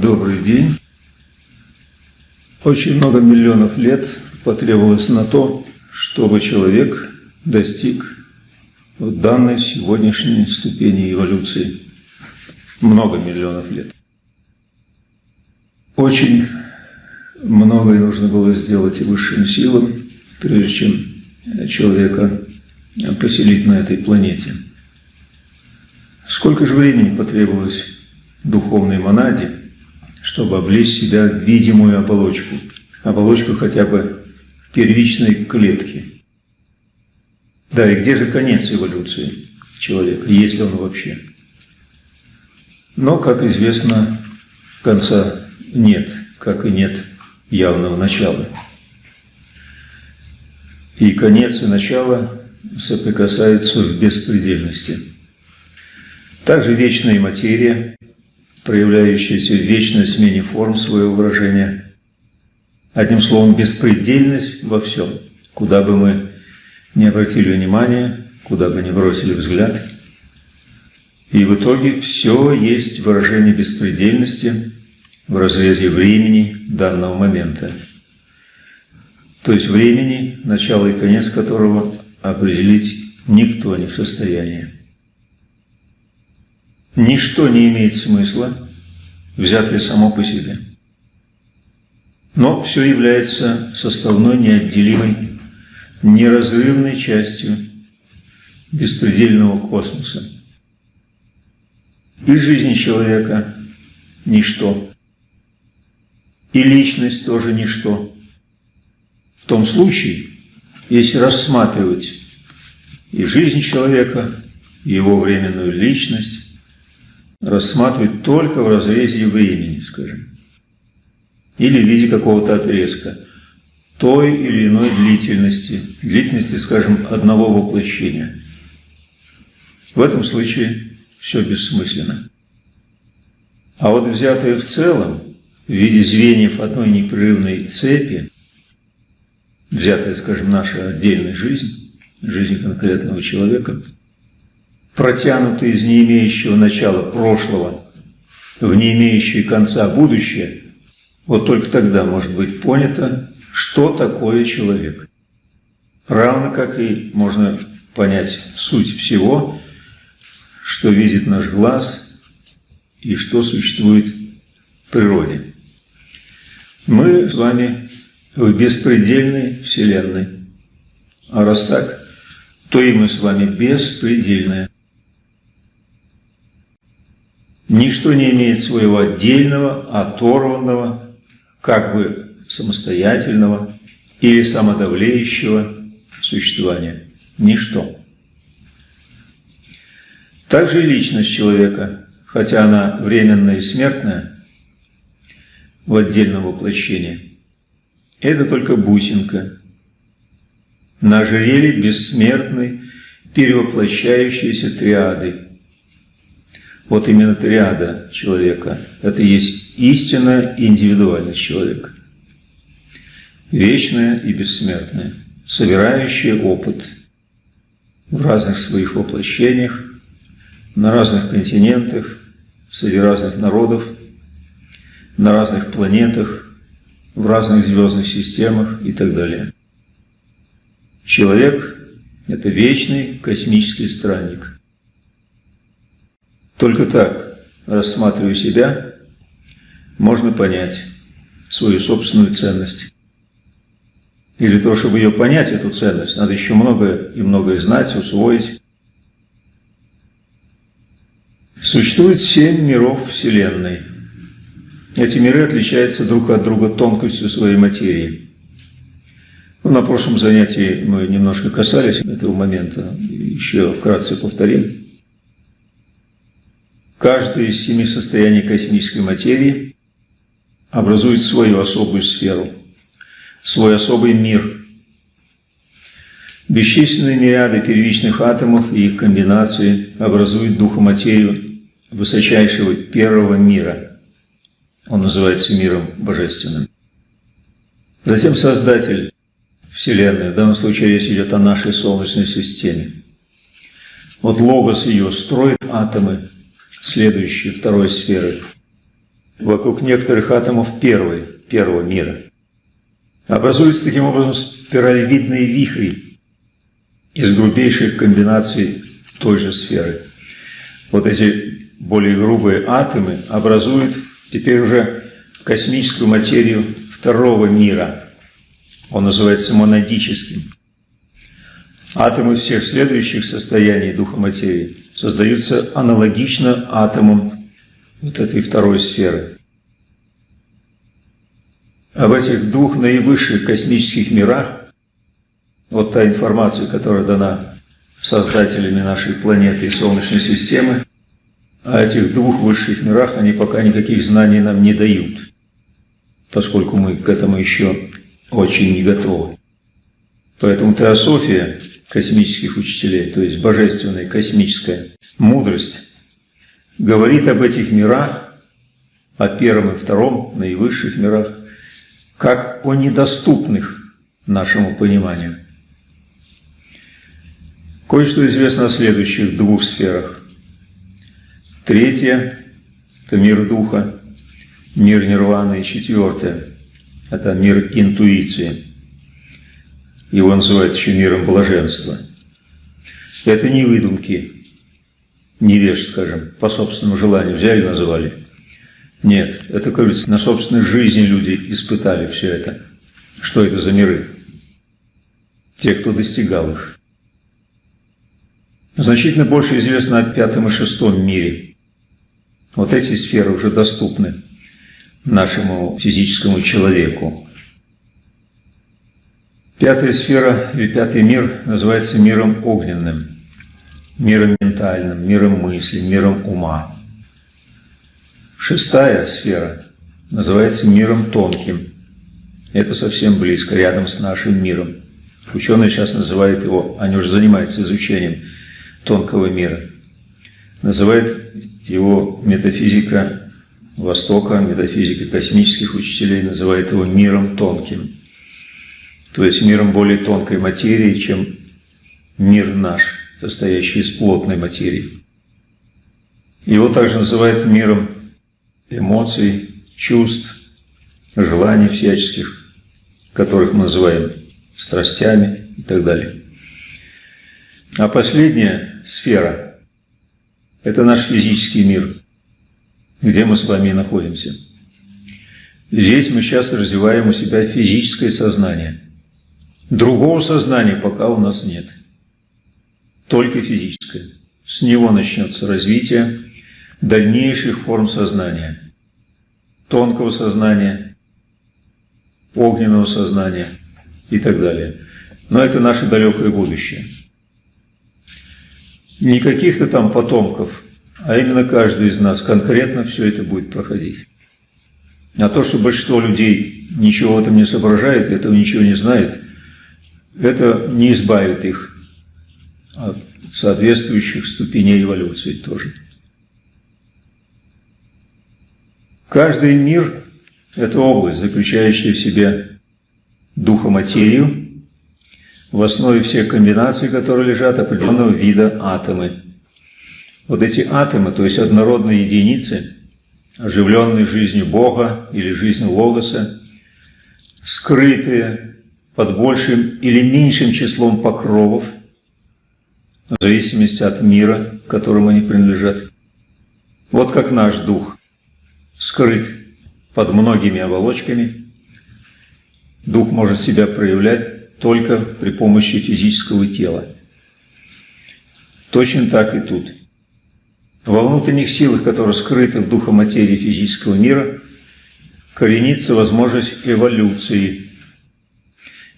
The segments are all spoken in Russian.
Добрый день. Очень много миллионов лет потребовалось на то, чтобы человек достиг вот данной сегодняшней ступени эволюции. Много миллионов лет. Очень многое нужно было сделать и высшим силам, прежде чем человека поселить на этой планете. Сколько же времени потребовалось духовной монаде, чтобы облечь себя в видимую оболочку, оболочку хотя бы первичной клетки. Да, и где же конец эволюции человека, есть ли он вообще? Но, как известно, конца нет, как и нет явного начала. И конец и начало соприкасаются в беспредельности. Также вечная материя проявляющаяся в вечной смене форм своего выражения. Одним словом, беспредельность во всем, куда бы мы ни обратили внимание, куда бы ни бросили взгляд. И в итоге все есть выражение беспредельности в разрезе времени данного момента. То есть времени, начало и конец которого определить никто не в состоянии. Ничто не имеет смысла, взятое само по себе. Но все является составной, неотделимой, неразрывной частью беспредельного космоса. И жизнь человека – ничто. И личность тоже ничто. В том случае, если рассматривать и жизнь человека, и его временную личность, рассматривать только в разрезе времени, скажем, или в виде какого-то отрезка той или иной длительности, длительности, скажем, одного воплощения. В этом случае все бессмысленно. А вот взятое в целом, в виде звеньев одной непрерывной цепи, взятая, скажем, наша отдельная жизнь, жизнь конкретного человека – протянутый из не имеющего начала прошлого в не имеющее конца будущее, вот только тогда может быть понято, что такое человек. Равно как и можно понять суть всего, что видит наш глаз и что существует в природе. Мы с вами в беспредельной Вселенной. А раз так, то и мы с вами беспредельная. Ничто не имеет своего отдельного, оторванного, как бы самостоятельного или самодавлеющего существования. Ничто. Также и личность человека, хотя она временная и смертная, в отдельном воплощении, это только бусинка. На ожерелье бессмертной, перевоплощающейся триады – вот именно триада человека – это есть истинная индивидуальность человека. Вечная и бессмертная, собирающая опыт в разных своих воплощениях, на разных континентах, среди разных народов, на разных планетах, в разных звездных системах и так далее. Человек – это вечный космический странник – только так, рассматривая себя, можно понять свою собственную ценность. Или то, чтобы ее понять, эту ценность, надо еще многое и многое знать, усвоить. Существует семь миров Вселенной. Эти миры отличаются друг от друга тонкостью своей материи. Ну, на прошлом занятии мы немножко касались этого момента, еще вкратце повторим. Каждое из семи состояний космической материи образует свою особую сферу, свой особый мир. Бесчисленные мириады первичных атомов и их комбинации образуют духоматерию высочайшего первого мира. Он называется миром божественным. Затем Создатель Вселенной. В данном случае речь идет о нашей Солнечной системе. Вот логос ее строит атомы, следующие, второй сферы, вокруг некоторых атомов первой, первого мира. Образуются таким образом спиралевидные вихри из грубейших комбинаций той же сферы. Вот эти более грубые атомы образуют теперь уже космическую материю второго мира. Он называется монадическим. Атомы всех следующих состояний духа материи создаются аналогично атомам вот этой второй сферы. Об этих двух наивысших космических мирах, вот та информация, которая дана создателями нашей планеты и Солнечной системы, о этих двух высших мирах они пока никаких знаний нам не дают, поскольку мы к этому еще очень не готовы. Поэтому теософия космических учителей, то есть божественная космическая мудрость, говорит об этих мирах, о первом и втором, наивысших мирах, как о недоступных нашему пониманию. Кое-что известно о следующих двух сферах. Третье – это мир духа, мир нирваны. И четвертое – это мир интуиции. Его называют еще миром блаженства. Это не выдумки, невеж, скажем, по собственному желанию взяли и назвали. Нет, это, говорится, на собственной жизни люди испытали все это. Что это за миры? Те, кто достигал их. Значительно больше известно о пятом и шестом мире. Вот эти сферы уже доступны нашему физическому человеку. Пятая сфера или пятый мир называется миром огненным, миром ментальным, миром мысли, миром ума. Шестая сфера называется миром тонким. Это совсем близко, рядом с нашим миром. Ученые сейчас называют его, они уже занимаются изучением тонкого мира. Называют его метафизика Востока, метафизика космических учителей называет его миром тонким то есть миром более тонкой материи, чем мир наш, состоящий из плотной материи. Его также называют миром эмоций, чувств, желаний всяческих, которых мы называем страстями и так далее. А последняя сфера – это наш физический мир, где мы с вами находимся. Здесь мы сейчас развиваем у себя физическое сознание – Другого сознания пока у нас нет. Только физическое. С него начнется развитие дальнейших форм сознания. Тонкого сознания, огненного сознания и так далее. Но это наше далекое будущее. Не каких-то там потомков, а именно каждый из нас конкретно все это будет проходить. А то, что большинство людей ничего в этом не соображает, этого ничего не знает – это не избавит их от соответствующих ступеней эволюции тоже. Каждый мир – это область, заключающая в себе духоматерию, в основе всех комбинаций, которые лежат определенного вида атомы. Вот эти атомы, то есть однородные единицы, оживленные жизнью Бога или жизнью Логоса, скрытые под большим или меньшим числом покровов, в зависимости от мира, которому они принадлежат. Вот как наш дух скрыт под многими оболочками, дух может себя проявлять только при помощи физического тела. Точно так и тут. Во внутренних силах, которые скрыты в духоматерии физического мира, коренится возможность эволюции –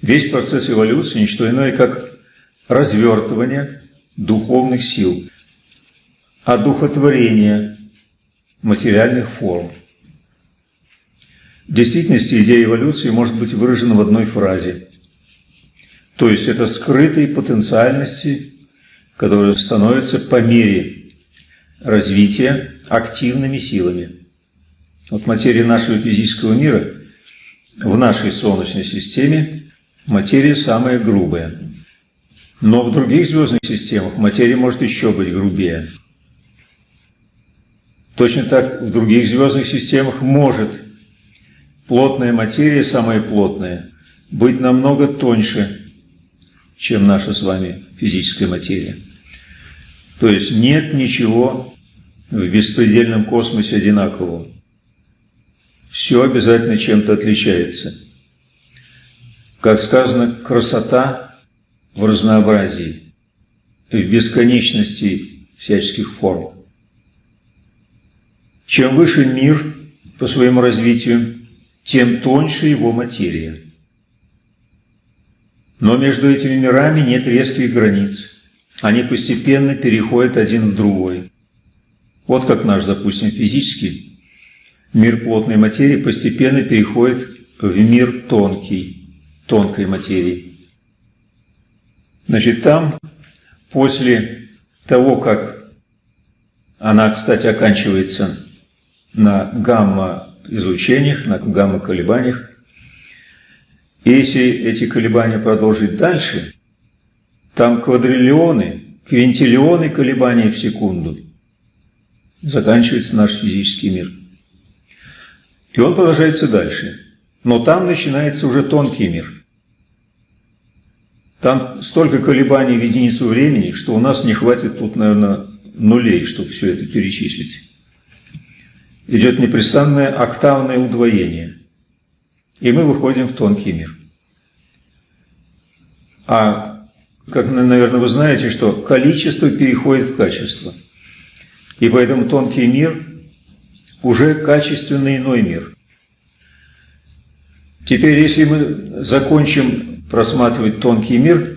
Весь процесс эволюции – ничто иное, как развертывание духовных сил, одухотворение материальных форм. В действительности идея эволюции может быть выражена в одной фразе. То есть это скрытые потенциальности, которые становятся по мере развития активными силами. Вот материя нашего физического мира в нашей Солнечной системе материя самая грубая. Но в других звездных системах материя может еще быть грубее. Точно так в других звездных системах может плотная материя, самая плотная, быть намного тоньше, чем наша с вами физическая материя. То есть нет ничего в беспредельном космосе одинакового. Все обязательно чем-то отличается. Как сказано, красота в разнообразии, в бесконечности всяческих форм. Чем выше мир по своему развитию, тем тоньше его материя. Но между этими мирами нет резких границ. Они постепенно переходят один в другой. Вот как наш, допустим, физический мир плотной материи постепенно переходит в мир тонкий, тонкой материи. Значит, там, после того, как она, кстати, оканчивается на гамма-излучениях, на гамма-колебаниях. Если эти колебания продолжить дальше, там квадриллионы, квинтиллионы колебаний в секунду. Заканчивается наш физический мир. И он продолжается дальше. Но там начинается уже тонкий мир. Там столько колебаний в единицу времени, что у нас не хватит тут, наверное, нулей, чтобы все это перечислить идет непрестанное октавное удвоение. И мы выходим в тонкий мир. А, как, наверное, вы знаете, что количество переходит в качество. И поэтому тонкий мир уже качественно иной мир. Теперь, если мы закончим просматривать тонкий мир,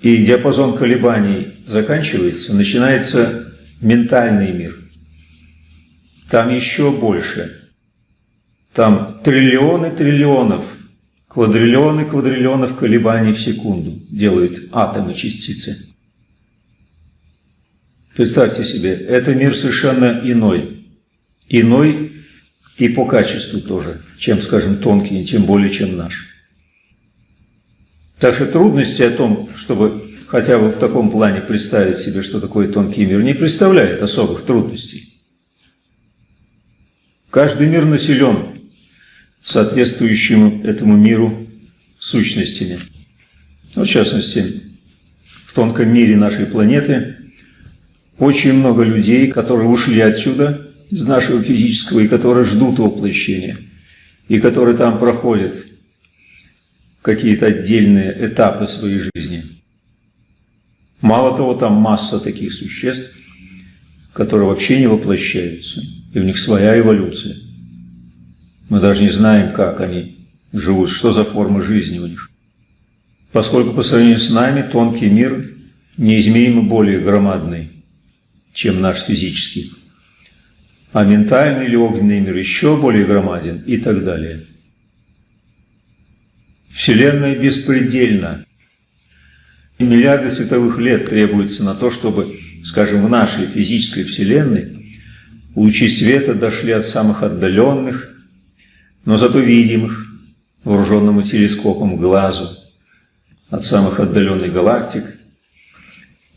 и диапазон колебаний заканчивается, начинается ментальный мир. Там еще больше. Там триллионы триллионов, квадриллионы квадриллионов колебаний в секунду делают атомы частицы. Представьте себе, это мир совершенно иной. Иной и по качеству тоже, чем, скажем, тонкий, тем более, чем наш. Так что трудности о том, чтобы хотя бы в таком плане представить себе, что такое тонкий мир, не представляет особых трудностей. Каждый мир населен соответствующим этому миру сущностями. Ну, в частности, в тонком мире нашей планеты очень много людей, которые ушли отсюда, из нашего физического, и которые ждут воплощения, и которые там проходят какие-то отдельные этапы своей жизни. Мало того, там масса таких существ, которые вообще не воплощаются – и у них своя эволюция. Мы даже не знаем, как они живут, что за форма жизни у них. Поскольку по сравнению с нами тонкий мир неизмеримо более громадный, чем наш физический, а ментальный или огненный мир еще более громаден и так далее. Вселенная беспредельна. И миллиарды световых лет требуется на то, чтобы, скажем, в нашей физической Вселенной Лучи света дошли от самых отдаленных, но зато видимых вооруженному телескопом глазу, от самых отдаленных галактик.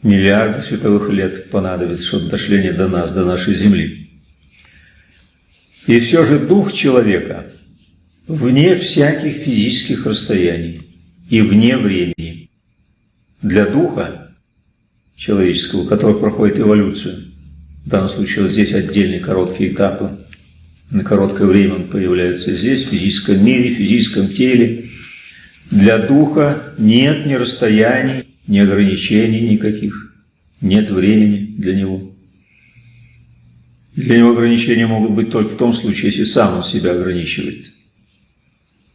Миллиарды световых лет понадобится, чтобы дошли они до нас, до нашей Земли. И все же дух человека вне всяких физических расстояний и вне времени. Для духа человеческого, который проходит эволюцию, в данном случае вот здесь отдельные короткие этапы. На короткое время он появляется здесь, в физическом мире, в физическом теле. Для духа нет ни расстояний, ни ограничений никаких. Нет времени для него. Для него ограничения могут быть только в том случае, если сам он себя ограничивает.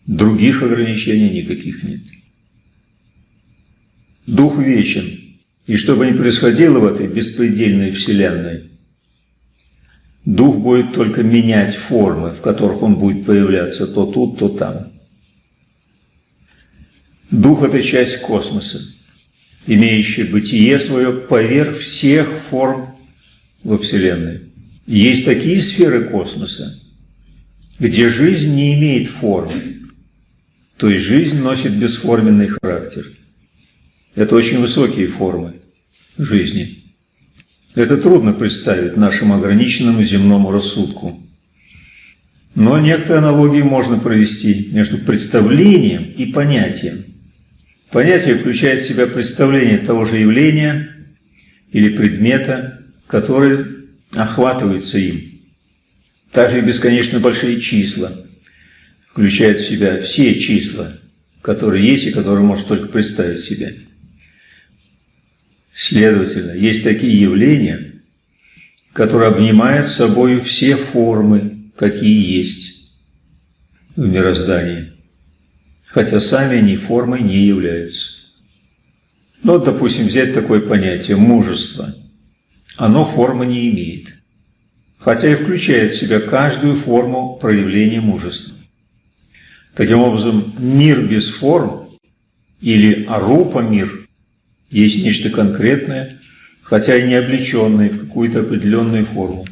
Других ограничений никаких нет. Дух вечен. И что бы ни происходило в этой беспредельной вселенной, Дух будет только менять формы, в которых он будет появляться то тут, то там. Дух – это часть космоса, имеющая бытие свое поверх всех форм во Вселенной. Есть такие сферы космоса, где жизнь не имеет формы. То есть жизнь носит бесформенный характер. Это очень высокие формы жизни. Это трудно представить нашему ограниченному земному рассудку. Но некоторые аналогии можно провести между представлением и понятием. Понятие включает в себя представление того же явления или предмета, который охватывается им. Также и бесконечно большие числа включают в себя все числа, которые есть и которые может только представить себе. Следовательно, есть такие явления, которые обнимают собой все формы, какие есть в мироздании, хотя сами они формой не являются. Ну, вот, допустим, взять такое понятие мужество. Оно формы не имеет, хотя и включает в себя каждую форму проявления мужества. Таким образом, мир без форм или арупа мир есть нечто конкретное, хотя и не облеченное в какую-то определенную форму.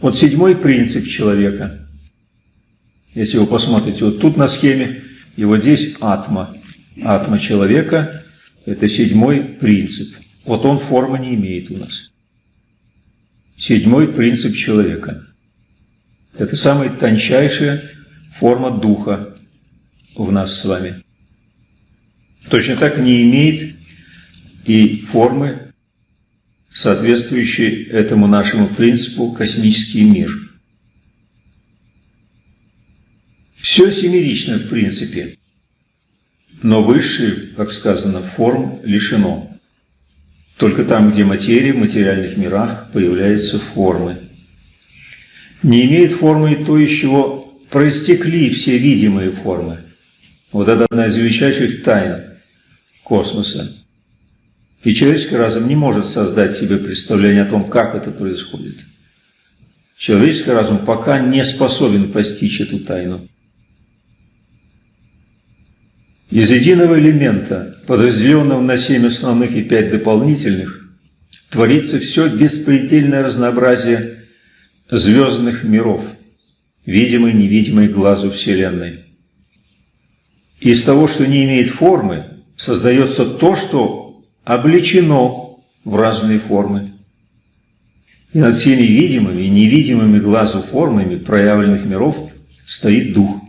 Вот седьмой принцип человека. Если вы посмотрите, вот тут на схеме, и вот здесь атма. Атма человека – это седьмой принцип. Вот он формы не имеет у нас. Седьмой принцип человека. Это самая тончайшая форма духа в нас с вами. Точно так не имеет и формы, соответствующей этому нашему принципу космический мир. Все семерично в принципе, но высшие, как сказано, форм лишено. Только там, где материя в материальных мирах появляются формы. Не имеет формы и то, из чего проистекли все видимые формы. Вот это одна из величайших тайн космоса. И человеческий разум не может создать себе представление о том, как это происходит. Человеческий разум пока не способен постичь эту тайну. Из единого элемента, подразделенного на семь основных и пять дополнительных, творится все беспредельное разнообразие звездных миров, видимой и невидимой глазу Вселенной. Из того, что не имеет формы, создается то, что облечено в разные формы. И над всеми видимыми и невидимыми глазу формами проявленных миров стоит Дух,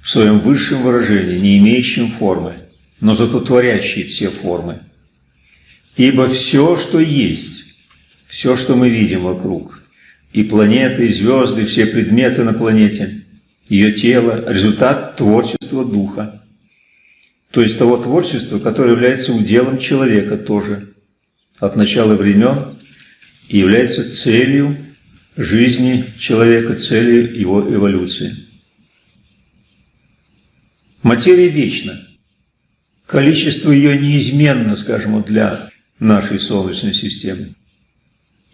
в своем высшем выражении, не имеющем формы, но зато творящий все формы. Ибо все, что есть, все, что мы видим вокруг, и планеты, и звезды, все предметы на планете, ее тело – результат творчества Духа то есть того творчества, которое является уделом человека тоже от начала времен и является целью жизни человека, целью его эволюции. Материя вечна. Количество ее неизменно, скажем, для нашей Солнечной системы.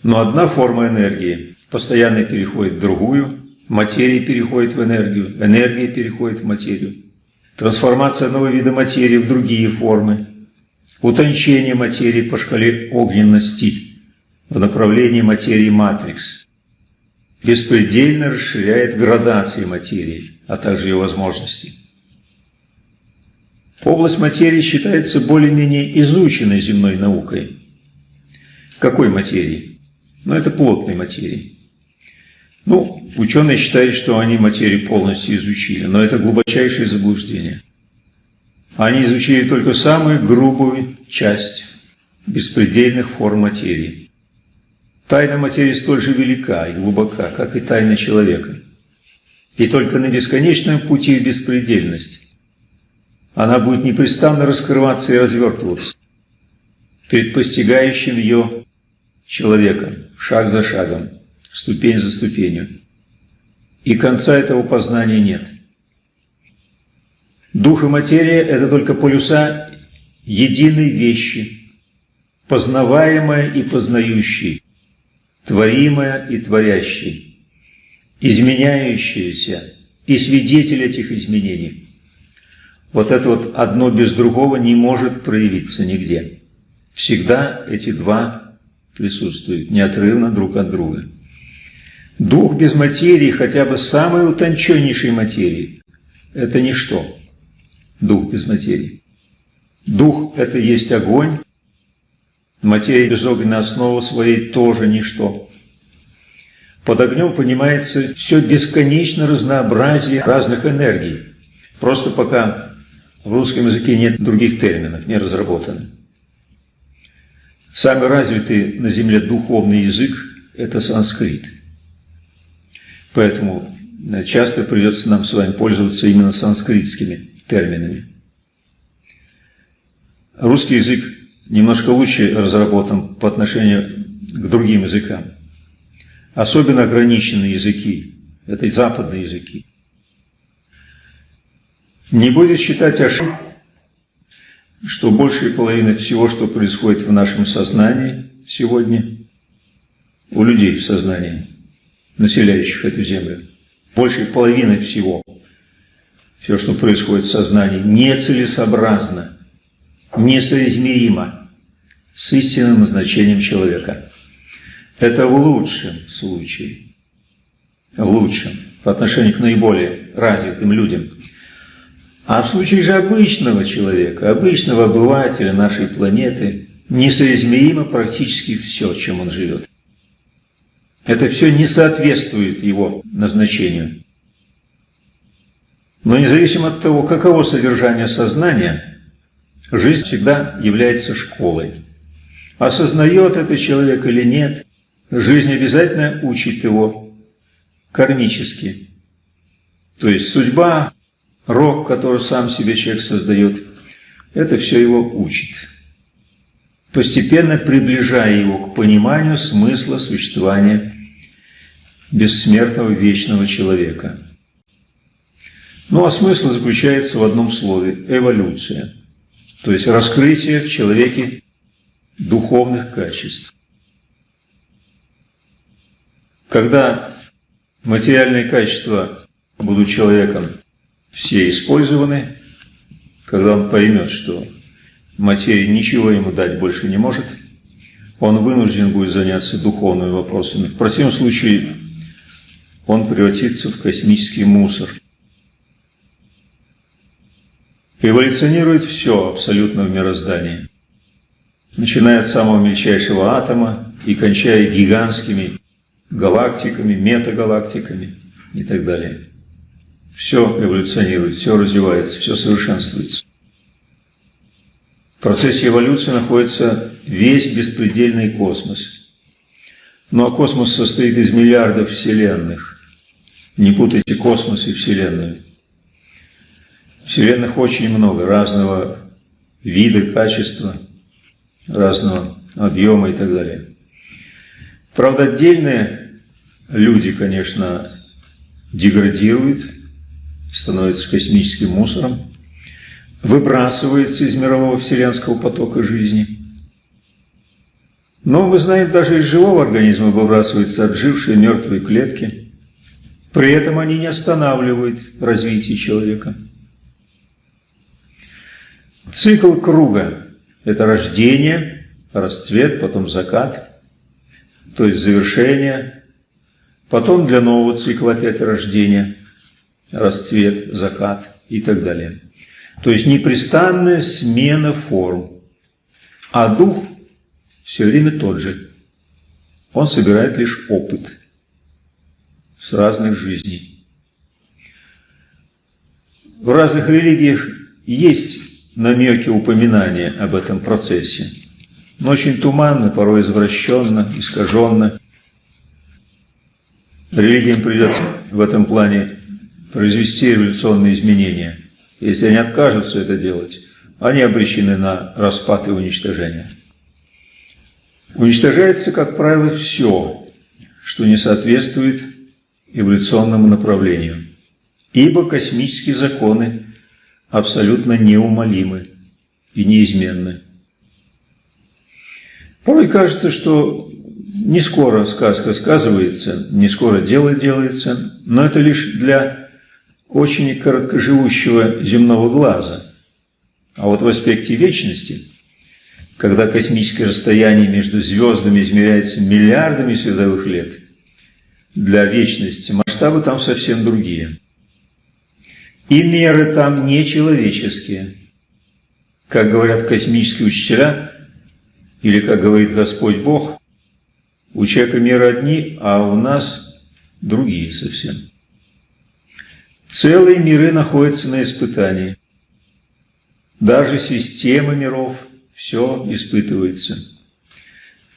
Но одна форма энергии постоянно переходит в другую, материя переходит в энергию, энергия переходит в материю трансформация одного вида материи в другие формы, утончение материи по шкале огненности в направлении материи матрикс, беспредельно расширяет градации материи, а также ее возможности. Область материи считается более-менее изученной земной наукой. Какой материи? Ну, это плотной материи. Ну, ученые считают, что они материю полностью изучили, но это глубочайшее заблуждение. Они изучили только самую грубую часть беспредельных форм материи. Тайна материи столь же велика и глубока, как и тайна человека. И только на бесконечном пути в беспредельность она будет непрестанно раскрываться и развертываться перед постигающим ее человеком, шаг за шагом ступень за ступенью. И конца этого познания нет. Дух и материя – это только полюса единой вещи, познаваемая и познающей, творимая и творящей, изменяющаяся и свидетель этих изменений. Вот это вот одно без другого не может проявиться нигде. Всегда эти два присутствуют неотрывно друг от друга. Дух без материи, хотя бы самой утонченнейшей материи, – это ничто. Дух без материи. Дух – это есть огонь. Материя без огненной основы своей тоже ничто. Под огнем понимается все бесконечно разнообразие разных энергий. Просто пока в русском языке нет других терминов, не разработаны. Самый развитый на Земле духовный язык – это санскрит. Поэтому э, часто придется нам с вами пользоваться именно санскритскими терминами. Русский язык немножко лучше разработан по отношению к другим языкам. Особенно ограниченные языки – это западные языки. Не будет считать ошибкой, что большая половина всего, что происходит в нашем сознании сегодня, у людей в сознании, населяющих эту землю, большая половина всего, все, что происходит в сознании, нецелесообразно, несоизмеримо с истинным назначением человека. Это в лучшем случае, в лучшем, по отношению к наиболее развитым людям – а в случае же обычного человека, обычного обывателя нашей планеты, несоизмеримо практически все, чем он живет. Это все не соответствует его назначению. Но независимо от того, каково содержание сознания, жизнь всегда является школой. Осознает это человек или нет, жизнь обязательно учит его кармически. То есть судьба рок, который сам себе человек создает, это все его учит, постепенно приближая его к пониманию смысла существования бессмертного вечного человека. Ну а смысл заключается в одном слове – эволюция, то есть раскрытие в человеке духовных качеств. Когда материальные качества будут человеком все использованы, когда он поймет, что материя ничего ему дать больше не может, он вынужден будет заняться духовными вопросами. В противном случае он превратится в космический мусор. Эволюционирует все абсолютно в мироздании, начиная от самого мельчайшего атома и кончая гигантскими галактиками, метагалактиками и так далее. Все эволюционирует, все развивается, все совершенствуется. В процессе эволюции находится весь беспредельный космос. Ну а космос состоит из миллиардов вселенных. Не путайте космос и Вселенную. Вселенных очень много, разного вида, качества, разного объема и так далее. Правда, отдельные люди, конечно, деградируют, становится космическим мусором, выбрасывается из мирового вселенского потока жизни. Но, вы знаете, даже из живого организма выбрасываются отжившие мертвые клетки. При этом они не останавливают развитие человека. Цикл круга – это рождение, расцвет, потом закат, то есть завершение, потом для нового цикла опять рождение – расцвет, закат и так далее. То есть непрестанная смена форм. А дух все время тот же. Он собирает лишь опыт с разных жизней. В разных религиях есть намеки, упоминания об этом процессе, но очень туманно, порой извращенно, искаженно. Религиям придется в этом плане произвести революционные изменения. Если они откажутся это делать, они обречены на распад и уничтожение. Уничтожается, как правило, все, что не соответствует эволюционному направлению. Ибо космические законы абсолютно неумолимы и неизменны. Порой кажется, что не скоро сказка сказывается, не скоро дело делается, но это лишь для очень короткоживущего земного глаза. А вот в аспекте вечности, когда космическое расстояние между звездами измеряется миллиардами световых лет, для вечности масштабы там совсем другие. И меры там не человеческие. Как говорят космические учителя, или как говорит Господь Бог, у человека меры одни, а у нас другие совсем. Целые миры находятся на испытании. Даже система миров, все испытывается.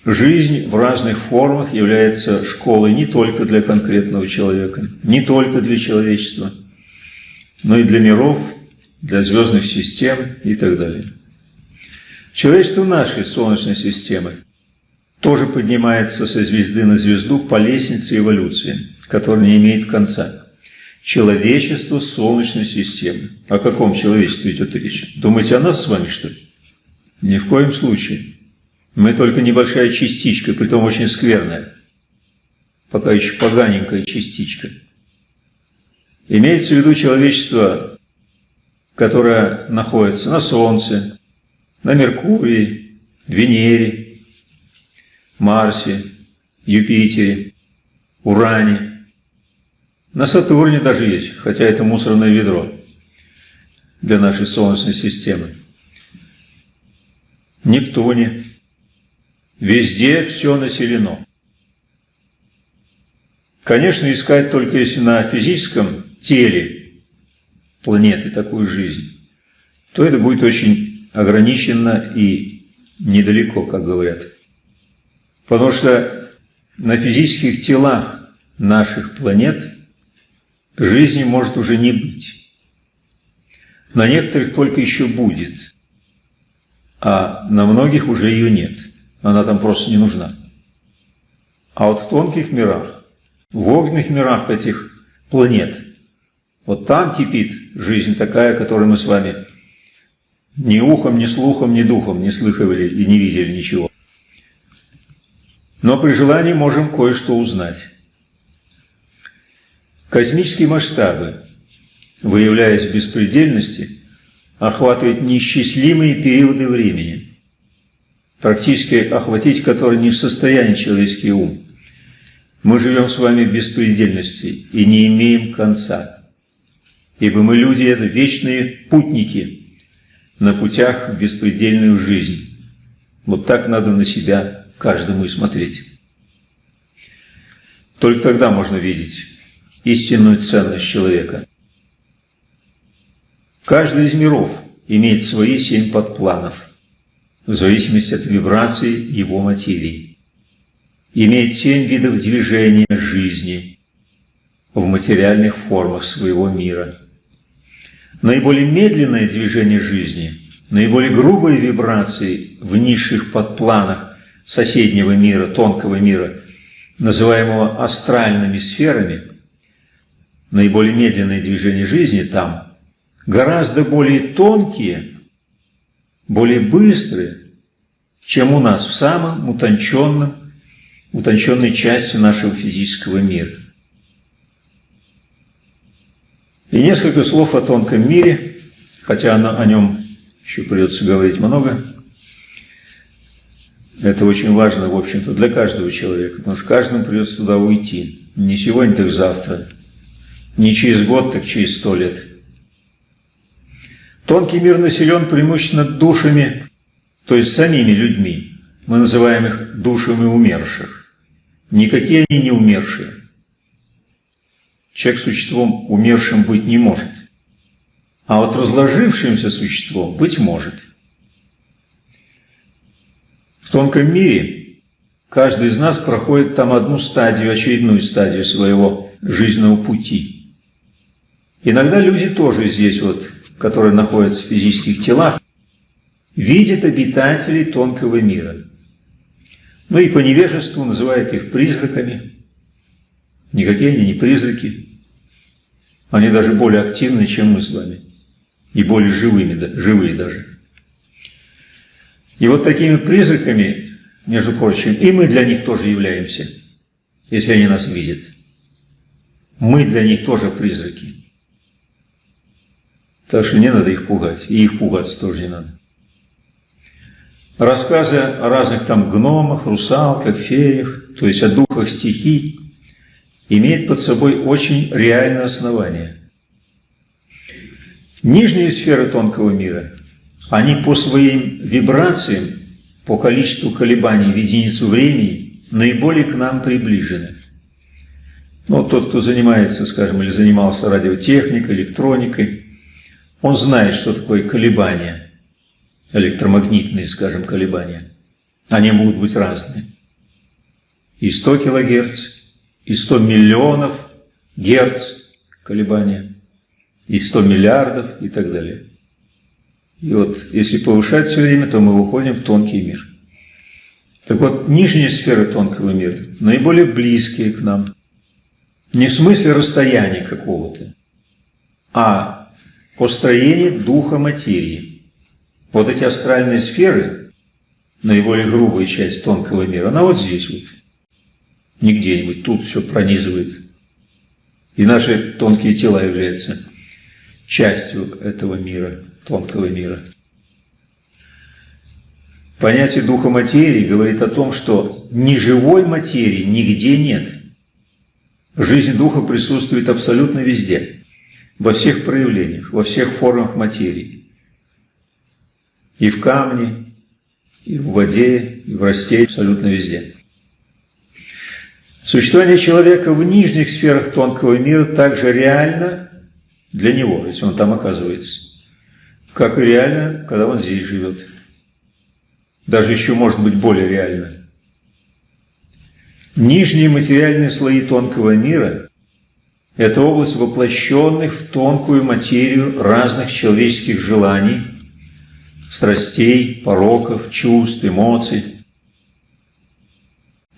Жизнь в разных формах является школой не только для конкретного человека, не только для человечества, но и для миров, для звездных систем и так далее. Человечество нашей Солнечной системы тоже поднимается со звезды на звезду по лестнице эволюции, которая не имеет конца. Человечество Солнечной системы. О каком человечестве идет речь? Думаете о нас с вами, что ли? Ни в коем случае. Мы только небольшая частичка, притом очень скверная. Пока еще поганенькая частичка. Имеется в виду человечество, которое находится на Солнце, на Меркурии, Венере, Марсе, Юпитере, Уране. На Сатурне даже есть, хотя это мусорное ведро для нашей Солнечной системы. Нептуне. Везде все населено. Конечно, искать только если на физическом теле планеты такую жизнь, то это будет очень ограниченно и недалеко, как говорят. Потому что на физических телах наших планет жизни может уже не быть. На некоторых только еще будет, а на многих уже ее нет. Она там просто не нужна. А вот в тонких мирах, в огненных мирах этих планет, вот там кипит жизнь такая, которую мы с вами ни ухом, ни слухом, ни духом не слыхивали и не видели ничего. Но при желании можем кое-что узнать. Космические масштабы, выявляясь в беспредельности, охватывают неисчислимые периоды времени, практически охватить которые не в состоянии человеческий ум. Мы живем с вами в беспредельности и не имеем конца. Ибо мы люди – это вечные путники на путях в беспредельную жизнь. Вот так надо на себя каждому и смотреть. Только тогда можно видеть истинную ценность человека. Каждый из миров имеет свои семь подпланов, в зависимости от вибрации его материи. Имеет семь видов движения жизни в материальных формах своего мира – наиболее медленное движение жизни, наиболее грубые вибрации в низших подпланах соседнего мира, тонкого мира, называемого астральными сферами, наиболее медленное движение жизни там, гораздо более тонкие, более быстрые, чем у нас в самом утонченном, утонченной части нашего физического мира. И несколько слов о тонком мире, хотя о нем еще придется говорить много. Это очень важно, в общем-то, для каждого человека, потому что каждому придется туда уйти. Не сегодня, так завтра. Не через год, так через сто лет. Тонкий мир населен преимущественно душами, то есть самими людьми. Мы называем их душами умерших. Никакие они не умершие. Человек существом умершим быть не может. А вот разложившимся существом быть может. В тонком мире каждый из нас проходит там одну стадию, очередную стадию своего жизненного пути. Иногда люди тоже здесь вот, которые находятся в физических телах, видят обитателей тонкого мира. Ну и по невежеству называют их призраками. Никакие они не призраки. Они даже более активны, чем мы с вами. И более живыми, живые даже. И вот такими призраками, между прочим, и мы для них тоже являемся, если они нас видят. Мы для них тоже призраки. Так что не надо их пугать, и их пугаться тоже не надо. Рассказы о разных там гномах, русалках, феях, то есть о духах стихий, имеет под собой очень реальное основание. Нижние сферы тонкого мира, они по своим вибрациям, по количеству колебаний в единицу времени, наиболее к нам приближены. Но тот, кто занимается, скажем, или занимался радиотехникой, электроникой, он знает, что такое колебания, электромагнитные, скажем, колебания. Они могут быть разные. И 100 килогерц, и 100 миллионов герц колебания, и 100 миллиардов и так далее. И вот если повышать все время, то мы выходим в тонкий мир. Так вот, нижние сферы тонкого мира наиболее близкие к нам. Не в смысле расстояния какого-то, а по строению духа материи. Вот эти астральные сферы, наиболее грубая часть тонкого мира, она вот здесь вот. Не где-нибудь, тут все пронизывает. И наши тонкие тела являются частью этого мира, тонкого мира. Понятие духа материи говорит о том, что неживой материи нигде нет. Жизнь духа присутствует абсолютно везде, во всех проявлениях, во всех формах материи. И в камне, и в воде, и в растении, абсолютно везде. Существование человека в нижних сферах тонкого мира также реально для него, если он там оказывается, как и реально, когда он здесь живет. Даже еще может быть более реально. Нижние материальные слои тонкого мира – это область воплощенных в тонкую материю разных человеческих желаний, страстей, пороков, чувств, эмоций.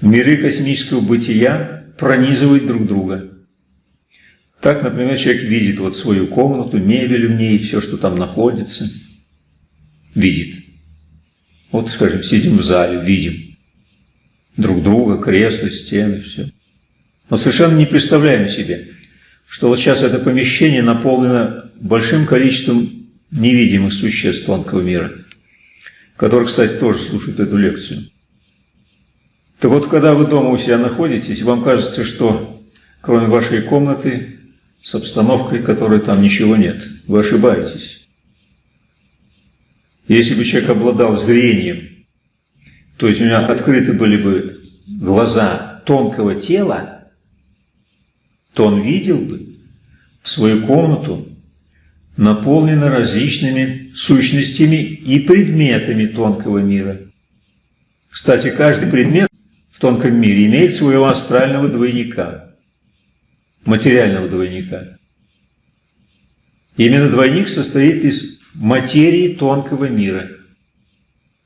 Миры космического бытия пронизывают друг друга. Так, например, человек видит вот свою комнату, мебель в ней, все, что там находится, видит. Вот, скажем, сидим в зале, видим друг друга, кресла, стены, все. Но совершенно не представляем себе, что вот сейчас это помещение наполнено большим количеством невидимых существ тонкого мира, которые, кстати, тоже слушают эту лекцию. Так вот, когда вы дома у себя находитесь, вам кажется, что кроме вашей комнаты с обстановкой, которой там ничего нет, вы ошибаетесь. Если бы человек обладал зрением, то есть у меня открыты были бы глаза тонкого тела, то он видел бы свою комнату, наполненную различными сущностями и предметами тонкого мира. Кстати, каждый предмет в тонком мире имеет своего астрального двойника, материального двойника. Именно двойник состоит из материи тонкого мира –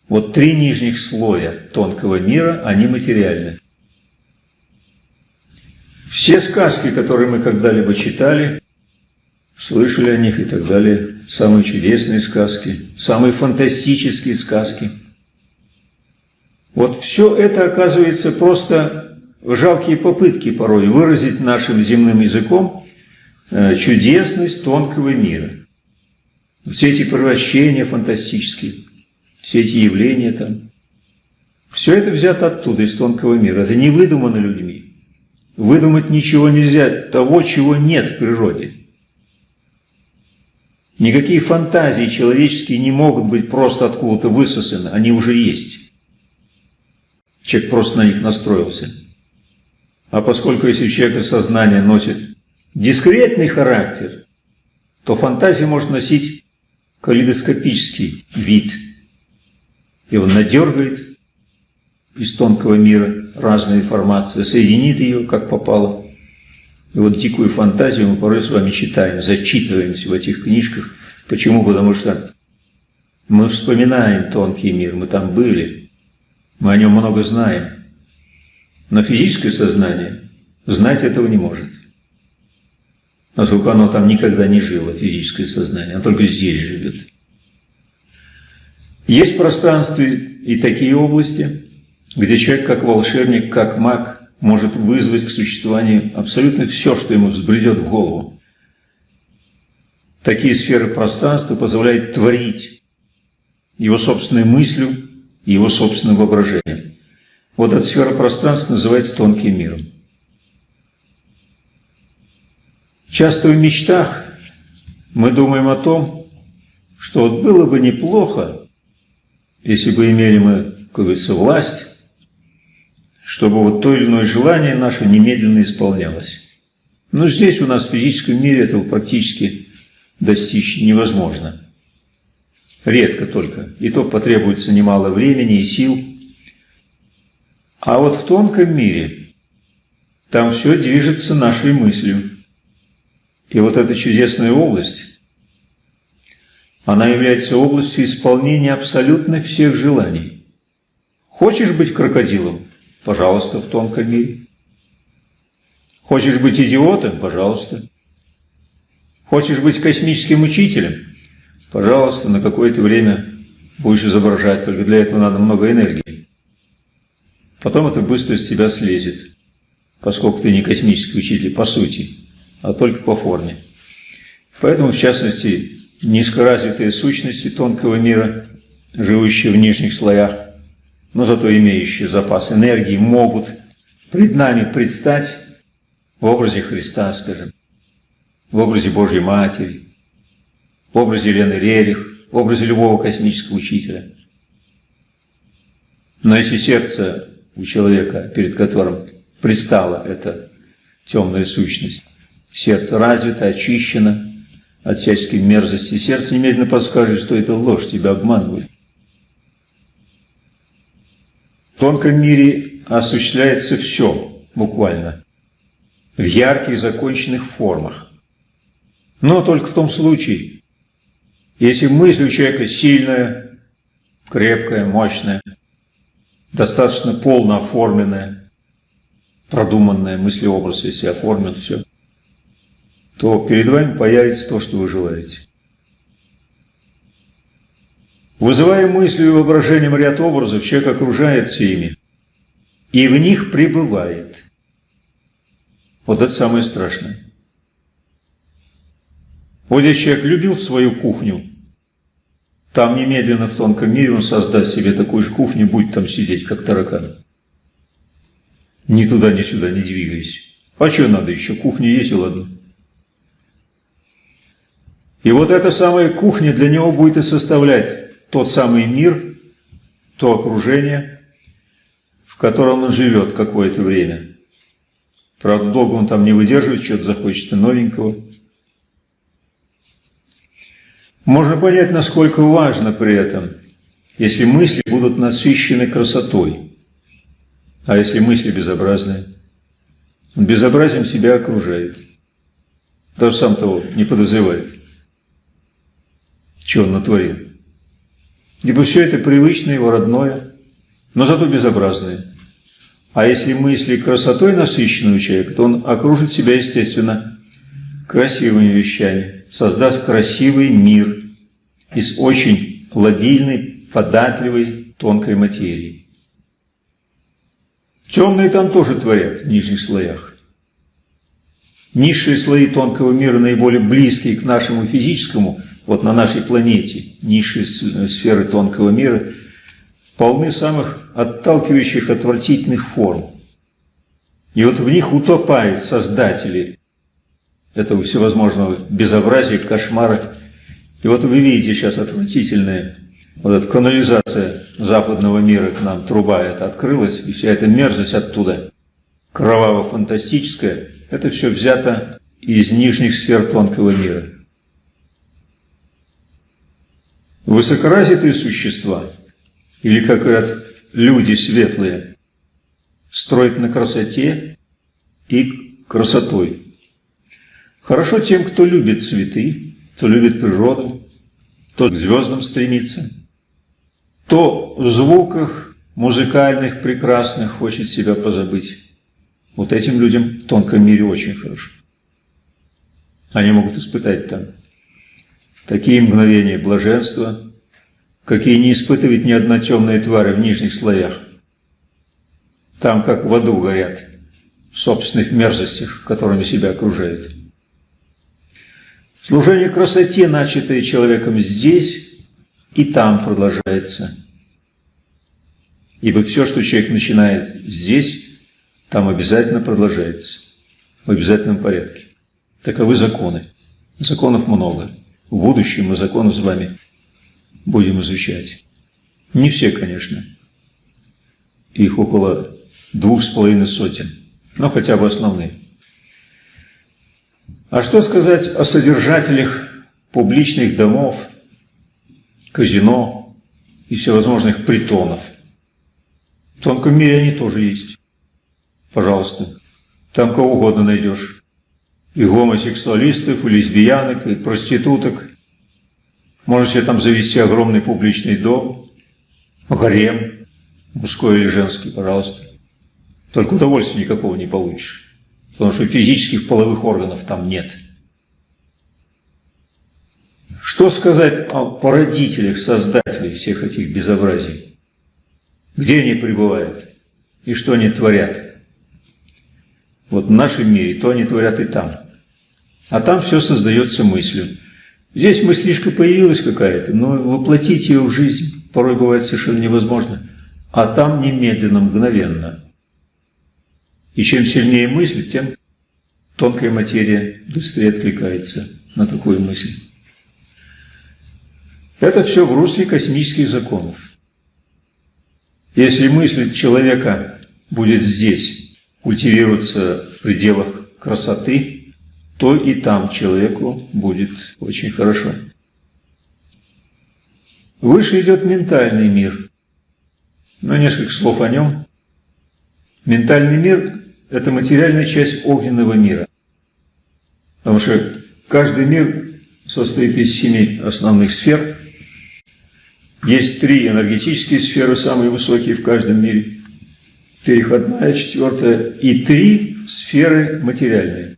вот три нижних слоя тонкого мира, они материальны. Все сказки, которые мы когда-либо читали, слышали о них и так далее, самые чудесные сказки, самые фантастические сказки. Вот все это оказывается просто жалкие попытки порой выразить нашим земным языком э, чудесность тонкого мира. Все эти превращения фантастические все эти явления там. Все это взято оттуда, из тонкого мира. Это не выдумано людьми. Выдумать ничего нельзя, того, чего нет в природе. Никакие фантазии человеческие не могут быть просто откуда-то высосаны, они уже есть. Человек просто на них настроился. А поскольку если у человека сознание носит дискретный характер, то фантазия может носить калейдоскопический вид – и он надергает из тонкого мира разную информацию, соединит ее, как попало. И вот дикую фантазию мы порой с вами читаем, зачитываемся в этих книжках. Почему? Потому что мы вспоминаем тонкий мир, мы там были, мы о нем много знаем. Но физическое сознание знать этого не может. Насколько оно там никогда не жило, физическое сознание, оно только здесь живет. Есть пространстве и такие области, где человек как волшебник, как маг может вызвать к существованию абсолютно все, что ему взбредет в голову. Такие сферы пространства позволяют творить его собственной мыслью и его собственным воображением. Вот эта сфера пространства называется тонким миром. Часто в мечтах мы думаем о том, что вот было бы неплохо, если бы имели мы, как говорится, власть, чтобы вот то или иное желание наше немедленно исполнялось. Но здесь у нас в физическом мире этого практически достичь невозможно. Редко только. И то потребуется немало времени и сил. А вот в тонком мире там все движется нашей мыслью. И вот эта чудесная область, она является областью исполнения абсолютно всех желаний. Хочешь быть крокодилом? Пожалуйста, в тонком мире. Хочешь быть идиотом? Пожалуйста. Хочешь быть космическим учителем? Пожалуйста, на какое-то время будешь изображать, только для этого надо много энергии. Потом это быстро с тебя слезет, поскольку ты не космический учитель по сути, а только по форме. Поэтому, в частности, низкоразвитые сущности тонкого мира, живущие в нижних слоях, но зато имеющие запас энергии, могут пред нами предстать в образе Христа, скажем, в образе Божьей Матери, в образе Елены Рерих, в образе любого космического учителя. Но если сердце у человека, перед которым предстала эта темная сущность, сердце развито, очищено от всяческой мерзости, сердце немедленно подскажет, что это ложь, тебя обманывают. В тонком мире осуществляется все, буквально, в ярких законченных формах. Но только в том случае, если мысль у человека сильная, крепкая, мощная, достаточно полно оформленная, продуманная мыслеобраз, если оформлен все, то перед вами появится то, что вы желаете. Вызывая мыслью и воображением ряд образов, человек окружается ими и в них пребывает. Вот это самое страшное. Вот если человек любил свою кухню, там немедленно в тонком мире он создаст себе такую же кухню, будет там сидеть, как таракан. Ни туда, ни сюда не двигаясь. А что надо еще? Кухня есть и ладно. И вот эта самая кухня для него будет и составлять тот самый мир, то окружение, в котором он живет какое-то время. Правда, долго он там не выдерживает, что-то захочет и новенького. Можно понять, насколько важно при этом, если мысли будут насыщены красотой, а если мысли безобразные. Он безобразием себя окружает, даже сам того не подозревает, что он натворил. Ибо все это привычное его родное, но зато безобразное. А если мысли красотой насыщены у человека, то он окружит себя, естественно, красивыми вещами, создаст красивый мир из очень лобильной, податливой, тонкой материи. Темные там тоже творят в нижних слоях. Низшие слои тонкого мира, наиболее близкие к нашему физическому, вот на нашей планете, низшие сферы тонкого мира, полны самых отталкивающих, отвратительных форм. И вот в них утопают создатели этого всевозможного безобразия, кошмара. И вот вы видите сейчас отвратительная вот эта канализация западного мира к нам, труба эта открылась, и вся эта мерзость оттуда, кроваво-фантастическая, это все взято из нижних сфер тонкого мира. Высокоразвитые существа, или, как говорят, люди светлые, строят на красоте и красотой. Хорошо тем, кто любит цветы, кто любит природу, кто к звездам стремится, кто в звуках музыкальных, прекрасных хочет себя позабыть. Вот этим людям в тонком мире очень хорошо. Они могут испытать там такие мгновения блаженства, какие не испытывает ни одна темная тварь в нижних слоях. Там, как в аду горят, в собственных мерзостях, которыми себя окружают. Служение красоте, начатое человеком здесь и там продолжается. Ибо все, что человек начинает здесь, там обязательно продолжается. В обязательном порядке. Таковы законы. Законов много. В будущем мы законы с вами будем изучать. Не все, конечно. Их около двух с половиной сотен, но хотя бы основные. А что сказать о содержателях публичных домов, казино и всевозможных притонов? В тонком мире они тоже есть. Пожалуйста, там кого угодно найдешь. И гомосексуалистов, и лесбиянок, и проституток. Можете там завести огромный публичный дом, гарем, мужской или женский, пожалуйста. Только удовольствия никакого не получишь, потому что физических половых органов там нет. Что сказать о породителях, создателях всех этих безобразий? Где они пребывают и что они творят? Вот в нашем мире то они творят и там. А там все создается мыслью. Здесь мыслишка появилась какая-то, но воплотить ее в жизнь порой бывает совершенно невозможно. А там немедленно, мгновенно. И чем сильнее мысль, тем тонкая материя быстрее откликается на такую мысль. Это все в русле космических законов. Если мысль человека будет здесь культивироваться в пределах красоты, то и там человеку будет очень хорошо. Выше идет ментальный мир. Но несколько слов о нем. Ментальный мир это материальная часть огненного мира. Потому что каждый мир состоит из семи основных сфер. Есть три энергетические сферы, самые высокие в каждом мире. Переходная, четвертая. И три сферы материальные.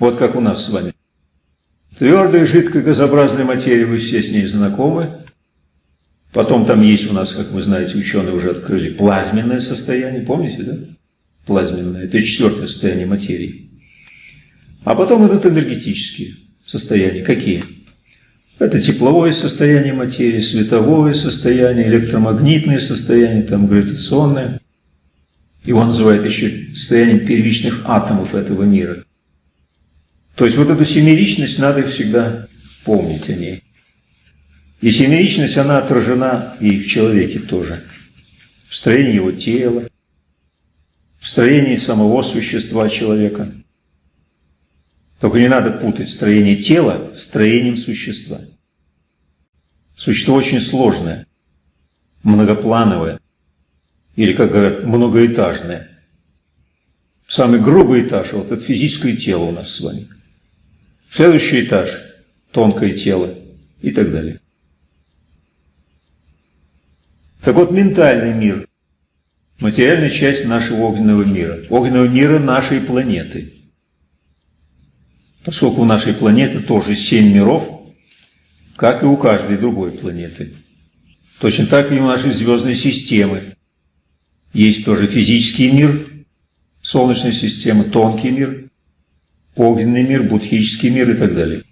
Вот как у нас с вами. Твердая, жидкая, газообразная материя, вы все с ней знакомы. Потом там есть у нас, как вы знаете, ученые уже открыли плазменное состояние, помните, да? плазменное, это четвертое состояние материи. А потом идут энергетические состояния. Какие? Это тепловое состояние материи, световое состояние, электромагнитное состояние, там гравитационное. Его называют еще состоянием первичных атомов этого мира. То есть вот эту семеричность надо всегда помнить о ней. И семеричность, она отражена и в человеке тоже. В строении его тела, в строении самого существа человека. Только не надо путать строение тела с строением существа. Существо очень сложное, многоплановое, или, как говорят, многоэтажное. Самый грубый этаж – вот это физическое тело у нас с вами. Следующий этаж – тонкое тело и так далее. Так вот, ментальный мир материальная часть нашего огненного мира, огненного мира нашей планеты. Поскольку у нашей планеты тоже семь миров, как и у каждой другой планеты. Точно так и у нашей звездной системы. Есть тоже физический мир, Солнечная система, тонкий мир, огненный мир, будхический мир и так далее.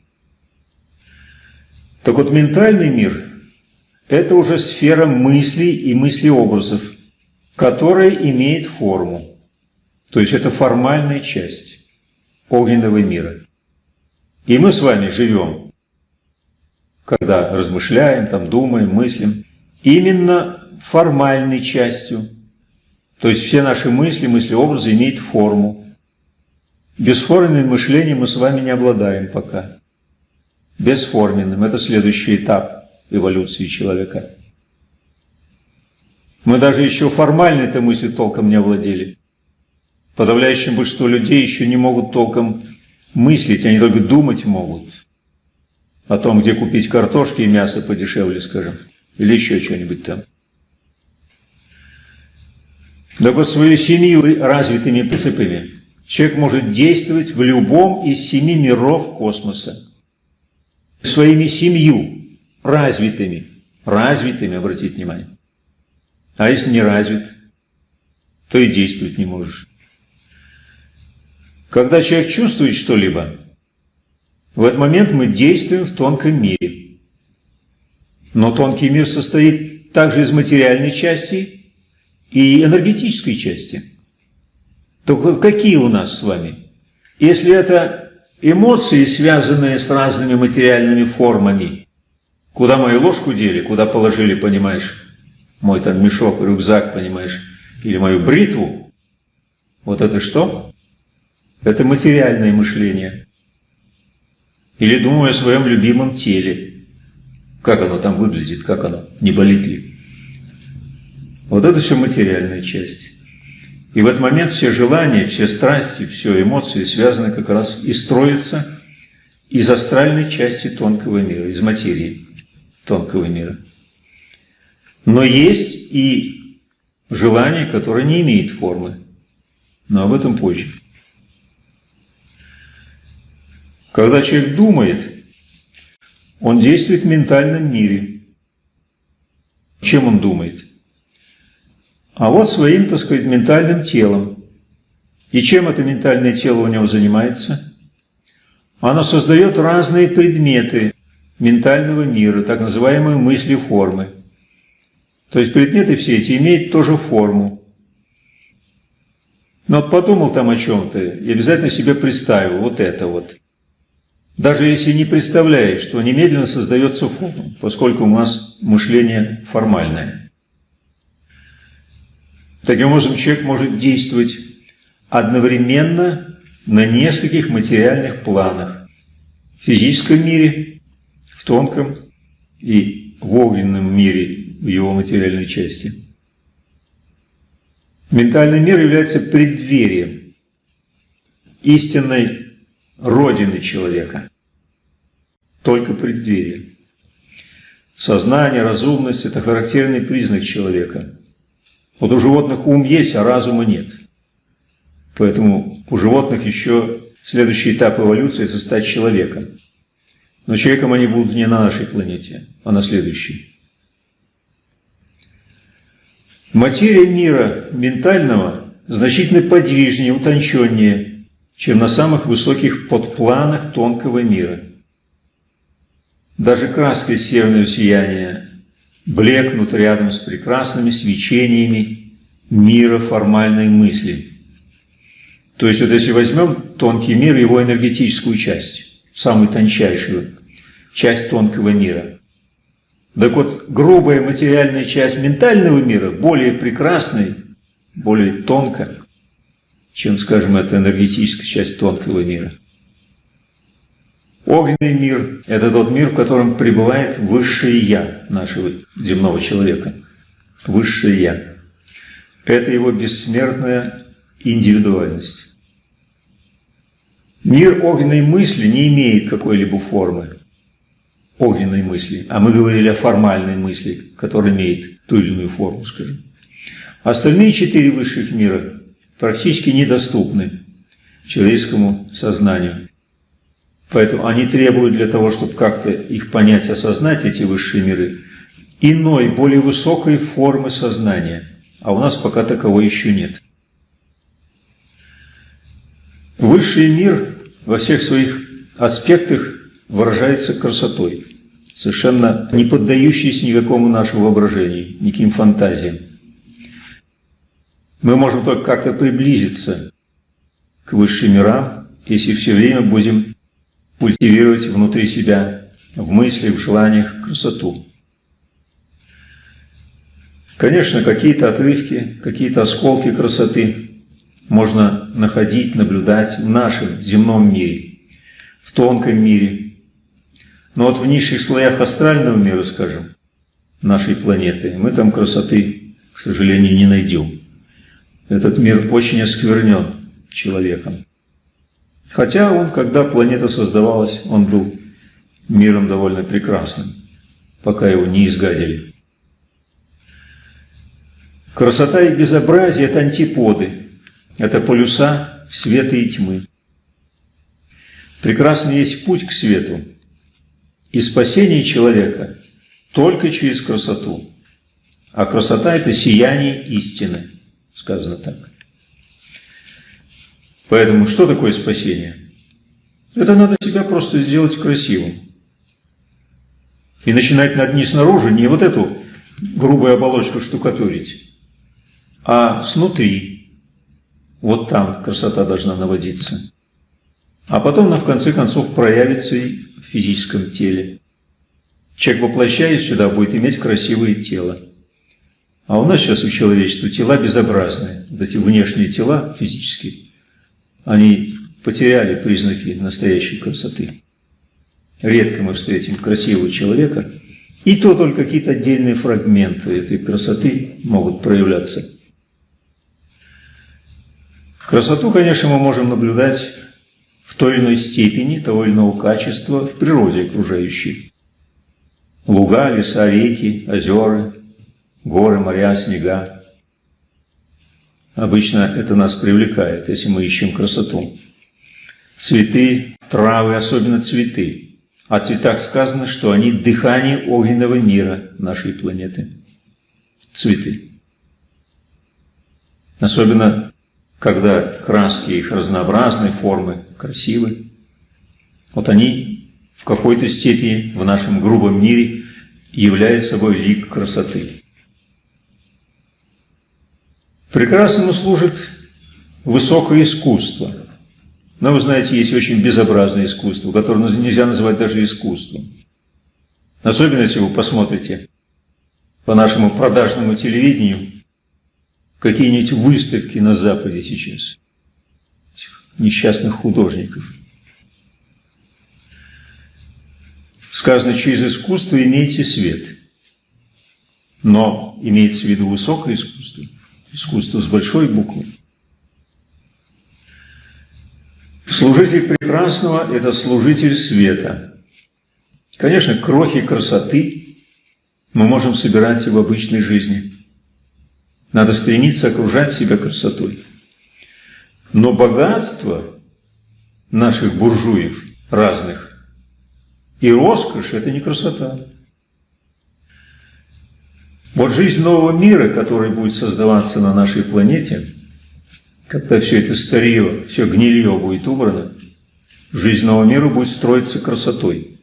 Так вот, ментальный мир – это уже сфера мыслей и мыслеобразов – которая имеет форму. То есть это формальная часть огненного мира. И мы с вами живем, когда размышляем, там, думаем, мыслим, именно формальной частью. То есть все наши мысли, мысли-образы имеют форму. Бесформенным мышлением мы с вами не обладаем пока. Бесформенным – это следующий этап эволюции человека. Мы даже еще формально этой мыслью толком не овладели. Подавляющее большинство людей еще не могут толком мыслить, они только думать могут о том, где купить картошки и мясо подешевле, скажем, или еще что-нибудь там. Да по своей семью развитыми принципами человек может действовать в любом из семи миров космоса. Своими семью развитыми, развитыми, обратите внимание. А если не развит, то и действовать не можешь. Когда человек чувствует что-либо, в этот момент мы действуем в тонком мире. Но тонкий мир состоит также из материальной части и энергетической части. Только вот какие у нас с вами? Если это эмоции, связанные с разными материальными формами, Куда мою ложку дели, куда положили, понимаешь, мой там мешок, рюкзак, понимаешь, или мою бритву, вот это что? Это материальное мышление. Или думаю о своем любимом теле. Как оно там выглядит, как оно, не болит ли. Вот это все материальная часть. И в этот момент все желания, все страсти, все эмоции связаны как раз и строятся из астральной части тонкого мира, из материи тонкого мира. Но есть и желание, которое не имеет формы. Но об этом позже. Когда человек думает, он действует в ментальном мире. Чем он думает? А вот своим, так сказать, ментальным телом. И чем это ментальное тело у него занимается? Оно создает разные предметы ментального мира, так называемые мысли-формы. То есть предметы все эти имеют тоже форму. Но вот подумал там о чем-то и обязательно себе представил вот это вот. Даже если не представляешь, что немедленно создается форма, поскольку у нас мышление формальное. Таким образом, человек может действовать одновременно на нескольких материальных планах. В физическом мире, в тонком и в огненном мире, в его материальной части. Ментальный мир является преддверием истинной родины человека. Только преддверие. Сознание, разумность – это характерный признак человека – вот у животных ум есть, а разума нет. Поэтому у животных еще следующий этап эволюции – это стать человеком. Но человеком они будут не на нашей планете, а на следующей. Материя мира ментального значительно подвижнее, утонченнее, чем на самых высоких подпланах тонкого мира. Даже краска северного сияния блекнут рядом с прекрасными свечениями мира формальной мысли. То есть вот если возьмем тонкий мир, его энергетическую часть, самую тончайшую часть тонкого мира. Так вот, грубая материальная часть ментального мира более прекрасной, более тонкая, чем, скажем, эта энергетическая часть тонкого мира. Огненный мир – это тот мир, в котором пребывает высшее «я» нашего земного человека. Высшее «я». Это его бессмертная индивидуальность. Мир огненной мысли не имеет какой-либо формы огненной мысли, а мы говорили о формальной мысли, которая имеет ту или иную форму, скажем. Остальные четыре высших мира практически недоступны человеческому сознанию. Поэтому они требуют для того, чтобы как-то их понять, осознать, эти высшие миры, иной, более высокой формы сознания. А у нас пока таковой еще нет. Высший мир во всех своих аспектах выражается красотой, совершенно не поддающейся никакому нашему воображению, никаким фантазиям. Мы можем только как-то приблизиться к высшим мирам, если все время будем культивировать внутри себя, в мысли, в желаниях красоту. Конечно, какие-то отрывки, какие-то осколки красоты можно находить, наблюдать в нашем земном мире, в тонком мире. Но вот в низших слоях астрального мира, скажем, нашей планеты, мы там красоты, к сожалению, не найдем. Этот мир очень осквернен человеком. Хотя он, когда планета создавалась, он был миром довольно прекрасным, пока его не изгадили. Красота и безобразие – это антиподы, это полюса света и тьмы. Прекрасный есть путь к свету и спасение человека только через красоту. А красота – это сияние истины, сказано так. Поэтому что такое спасение? Это надо себя просто сделать красивым. И начинать надо не снаружи, не вот эту грубую оболочку штукатурить, а снутри. Вот там красота должна наводиться. А потом она в конце концов проявится и в физическом теле. Человек, воплощаясь сюда, будет иметь красивое тело. А у нас сейчас у человечества тела безобразные. Вот эти внешние тела физические, они потеряли признаки настоящей красоты. Редко мы встретим красивого человека, и то только какие-то отдельные фрагменты этой красоты могут проявляться. Красоту, конечно, мы можем наблюдать в той или иной степени, того или иного качества в природе окружающей. Луга, леса, реки, озера, горы, моря, снега. Обычно это нас привлекает, если мы ищем красоту. Цветы, травы, особенно цветы. О цветах сказано, что они дыхание огненного мира нашей планеты. Цветы. Особенно, когда краски их разнообразные, формы красивы. Вот они в какой-то степени в нашем грубом мире являются собой лик красоты. Прекрасному служит высокое искусство. Но вы знаете, есть очень безобразное искусство, которое нельзя называть даже искусством. Особенно, если вы посмотрите по нашему продажному телевидению какие-нибудь выставки на Западе сейчас. Несчастных художников. Сказано, через искусство имейте свет. Но имеется в виду высокое искусство – искусство с большой буквы. Служитель прекрасного – это служитель света. Конечно, крохи красоты мы можем собирать и в обычной жизни. Надо стремиться окружать себя красотой. Но богатство наших буржуев разных и роскошь – это не красота. Вот жизнь нового мира, который будет создаваться на нашей планете, когда все это старье, все гнилье будет убрано, жизнь нового мира будет строиться красотой.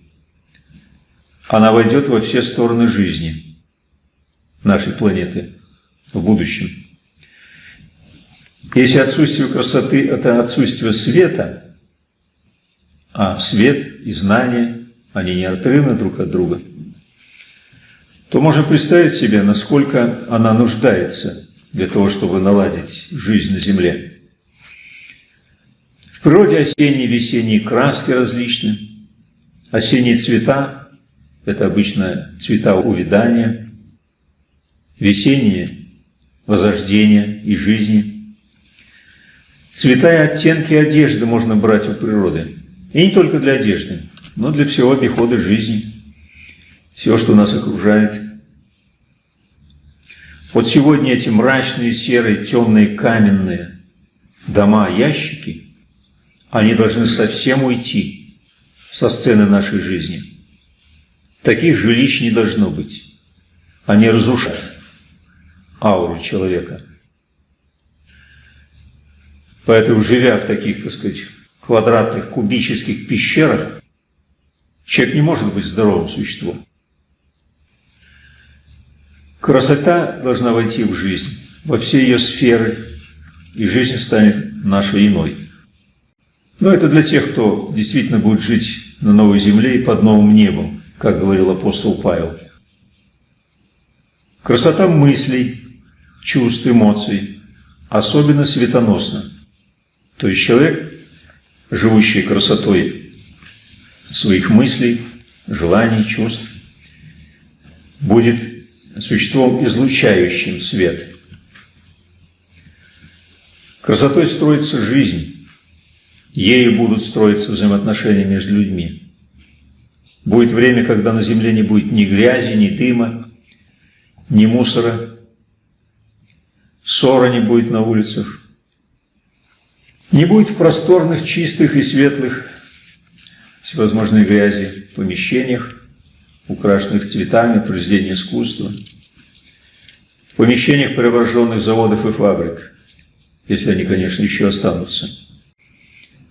Она войдет во все стороны жизни нашей планеты в будущем. Если отсутствие красоты – это отсутствие света, а свет и знание, они неотрывны друг от друга – то можно представить себе, насколько она нуждается для того, чтобы наладить жизнь на Земле. В природе осенние и весенние краски различны. Осенние цвета – это обычно цвета увядания, весенние – возрождения и жизни. Цвета и оттенки одежды можно брать у природы. И не только для одежды, но для всего обихода жизни – все, что нас окружает. Вот сегодня эти мрачные, серые, темные, каменные дома, ящики, они должны совсем уйти со сцены нашей жизни. Таких жилищ не должно быть. Они разрушают ауру человека. Поэтому, живя в таких, так сказать, квадратных, кубических пещерах, человек не может быть здоровым существом. Красота должна войти в жизнь, во все ее сферы, и жизнь станет нашей иной. Но это для тех, кто действительно будет жить на новой земле и под новым небом, как говорил апостол Павел. Красота мыслей, чувств, эмоций особенно светоносна. То есть человек, живущий красотой своих мыслей, желаний, чувств, будет существом, излучающим свет. Красотой строится жизнь, ею будут строиться взаимоотношения между людьми. Будет время, когда на земле не будет ни грязи, ни дыма, ни мусора, ссора не будет на улицах, не будет в просторных, чистых и светлых всевозможной грязи помещениях, украшенных цветами, произведений искусства, в помещениях преображенных заводов и фабрик, если они, конечно, еще останутся.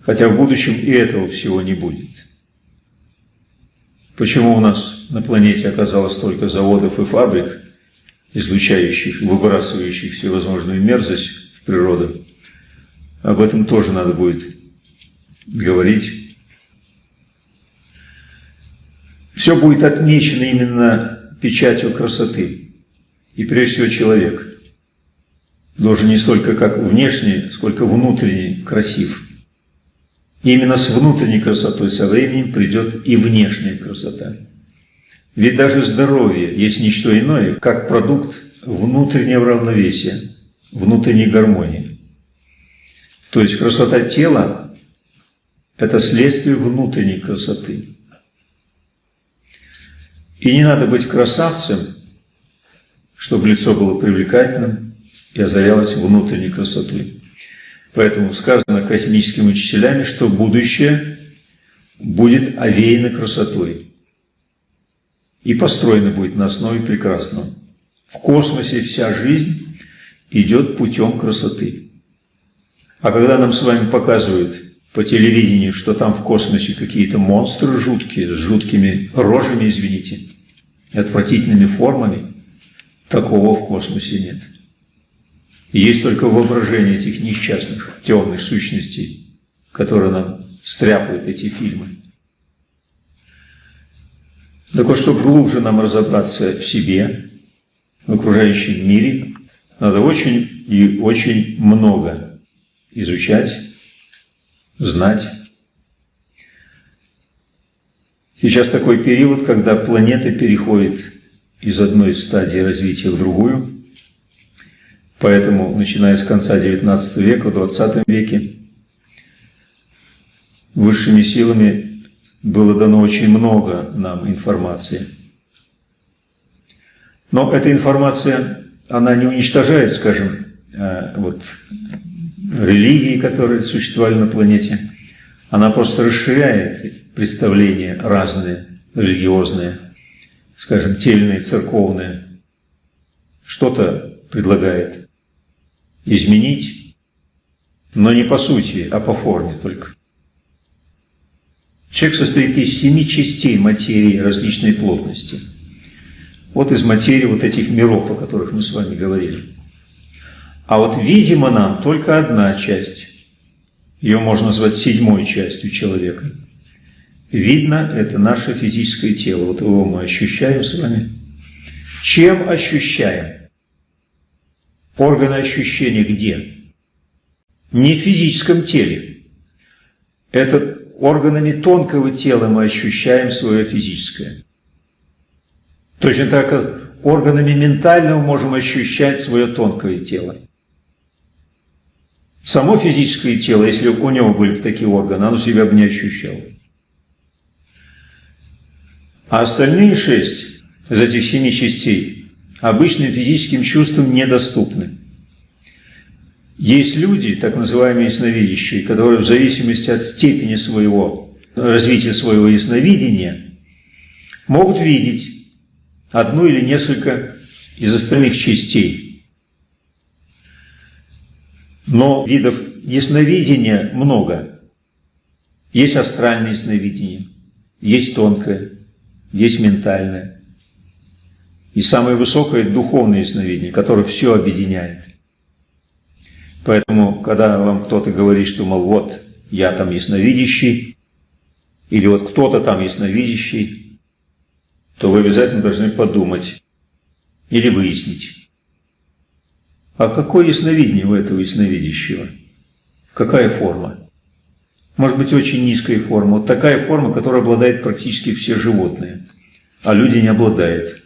Хотя в будущем и этого всего не будет. Почему у нас на планете оказалось столько заводов и фабрик, излучающих, выбрасывающих всевозможную мерзость в природу? Об этом тоже надо будет говорить все будет отмечено именно печатью красоты. И прежде всего человек должен не столько как внешний, сколько внутренний красив. И именно с внутренней красотой со временем придет и внешняя красота. Ведь даже здоровье есть ничто иное, как продукт внутреннего равновесия, внутренней гармонии. То есть красота тела – это следствие внутренней красоты. И не надо быть красавцем, чтобы лицо было привлекательным и озарялось внутренней красотой. Поэтому сказано космическими учителями, что будущее будет овеяно красотой и построено будет на основе прекрасного. В космосе вся жизнь идет путем красоты. А когда нам с вами показывают по телевидению, что там в космосе какие-то монстры жуткие, с жуткими рожами, извините, отвратительными формами, такого в космосе нет. И есть только воображение этих несчастных, темных сущностей, которые нам стряпают эти фильмы. Так вот, чтобы глубже нам разобраться в себе, в окружающем мире, надо очень и очень много изучать, знать. Сейчас такой период, когда планета переходит из одной стадии развития в другую. Поэтому, начиная с конца XIX века, в XX веке, высшими силами было дано очень много нам информации. Но эта информация, она не уничтожает, скажем, э, вот, религии, которые существовали на планете. Она просто расширяет представления разные, религиозные, скажем, тельные, церковные. Что-то предлагает изменить, но не по сути, а по форме только. Человек состоит из семи частей материи различной плотности. Вот из материи вот этих миров, о которых мы с вами говорили. А вот видимо нам только одна часть. Ее можно назвать седьмой частью человека. Видно, это наше физическое тело. Вот его мы ощущаем с вами. Чем ощущаем? Органы ощущения где? Не в физическом теле. Это органами тонкого тела мы ощущаем свое физическое. Точно так, как органами ментального можем ощущать свое тонкое тело. Само физическое тело, если у него были бы такие органы, оно себя бы не ощущало. А остальные шесть из этих семи частей обычным физическим чувствам недоступны. Есть люди, так называемые ясновидящие, которые в зависимости от степени своего развития своего ясновидения могут видеть одну или несколько из остальных частей. Но видов ясновидения много. Есть астральное ясновидение, есть тонкое, есть ментальное. И самое высокое – духовное ясновидение, которое все объединяет – Поэтому, когда вам кто-то говорит, что, мол, вот, я там ясновидящий, или вот кто-то там ясновидящий, то вы обязательно должны подумать или выяснить, а какое ясновидение у этого ясновидящего? Какая форма? Может быть, очень низкая форма. Вот такая форма, которая обладает практически все животные, а люди не обладают.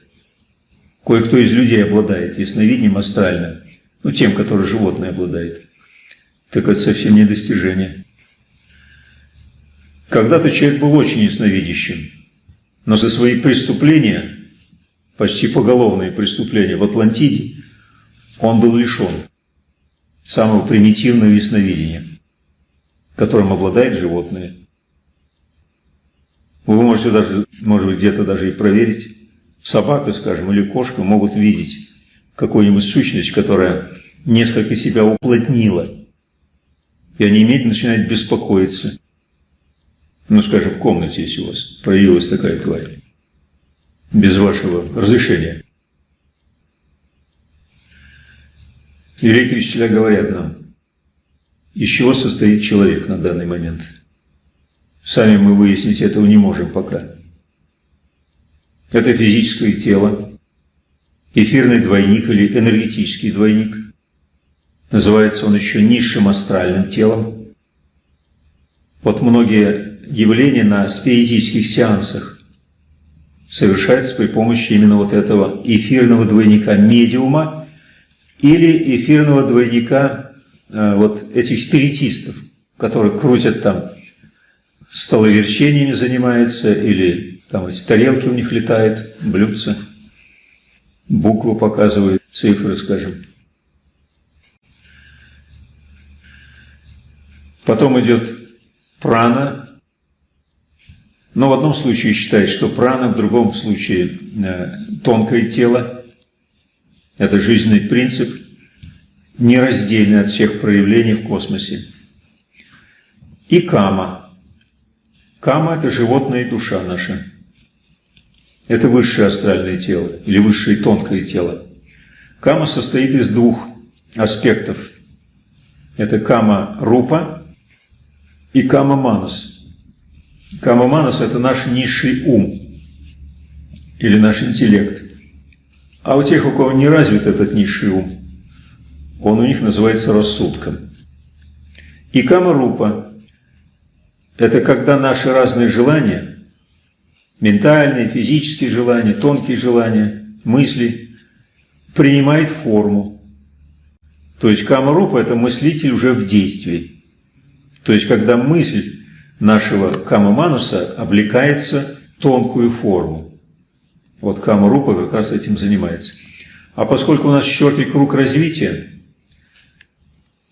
Кое-кто из людей обладает ясновидением астральным ну, тем, который животное обладает, так это совсем не достижение. Когда-то человек был очень ясновидящим, но за свои преступления, почти поголовные преступления в Атлантиде, он был лишен самого примитивного ясновидения, которым обладает животное. Вы можете даже, может быть, где-то даже и проверить. Собака, скажем, или кошка могут видеть какую-нибудь сущность, которая несколько себя уплотнила, и они немедленно начинают беспокоиться. Ну, скажем, в комнате, если у вас проявилась такая тварь, без вашего разрешения. Великие учителя говорят нам, из чего состоит человек на данный момент. Сами мы выяснить этого не можем пока. Это физическое тело, эфирный двойник или энергетический двойник. Называется он еще низшим астральным телом. Вот многие явления на спиритических сеансах совершаются при помощи именно вот этого эфирного двойника медиума или эфирного двойника э, вот этих спиритистов, которые крутят там столоверчениями занимаются или там эти тарелки у них летают, блюдца, буквы показывают, цифры, скажем. Потом идет прана. Но в одном случае считает, что прана, в другом случае э, тонкое тело. Это жизненный принцип, нераздельный от всех проявлений в космосе. И кама. Кама – это животная душа наша. Это высшее астральное тело или высшее тонкое тело. Кама состоит из двух аспектов. Это кама-рупа и кама-манас. Кама-манас – это наш низший ум или наш интеллект. А у тех, у кого не развит этот низший ум, он у них называется рассудком. И кама-рупа – это когда наши разные желания, ментальные, физические желания, тонкие желания, мысли, принимают форму. То есть кама-рупа – это мыслитель уже в действии. То есть, когда мысль нашего кама-мануса облекается в тонкую форму. Вот кама-рупа как раз этим занимается. А поскольку у нас четвертый круг развития,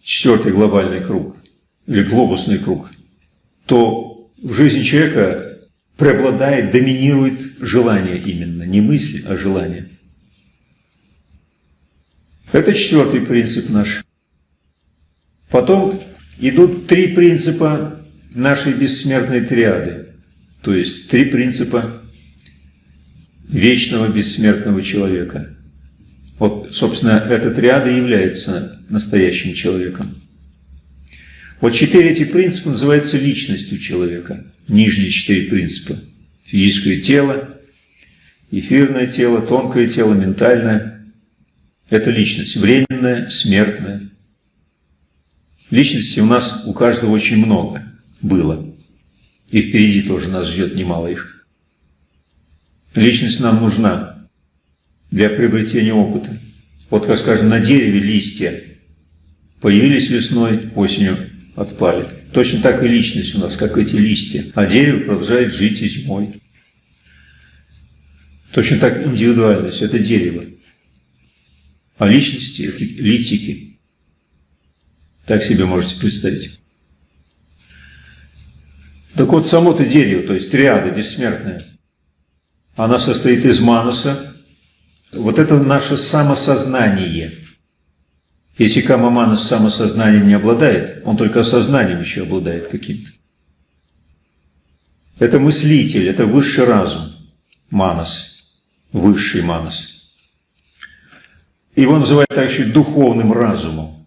четвертый глобальный круг, или глобусный круг, то в жизни человека преобладает, доминирует желание именно, не мысль, а желание. Это четвертый принцип наш. Потом идут три принципа нашей бессмертной триады, то есть три принципа вечного бессмертного человека. Вот, собственно, эта триада является настоящим человеком. Вот четыре эти принципа называются личностью человека. Нижние четыре принципа. Физическое тело, эфирное тело, тонкое тело, ментальное. Это личность, временная, смертная. Личностей у нас у каждого очень много было. И впереди тоже нас ждет немало их. Личность нам нужна для приобретения опыта. Вот, как скажем, на дереве листья появились весной, осенью отпали. Точно так и личность у нас, как эти листья. А дерево продолжает жить и зимой. Точно так индивидуальность – это дерево. А личности – это литики. Так себе можете представить. Так вот, само-то дерево, то есть триада бессмертная, она состоит из мануса. Вот это наше самосознание. Если Камаманас самосознанием не обладает, он только сознанием еще обладает каким-то. Это мыслитель, это высший разум, манас, высший манас. Его называют также духовным разумом.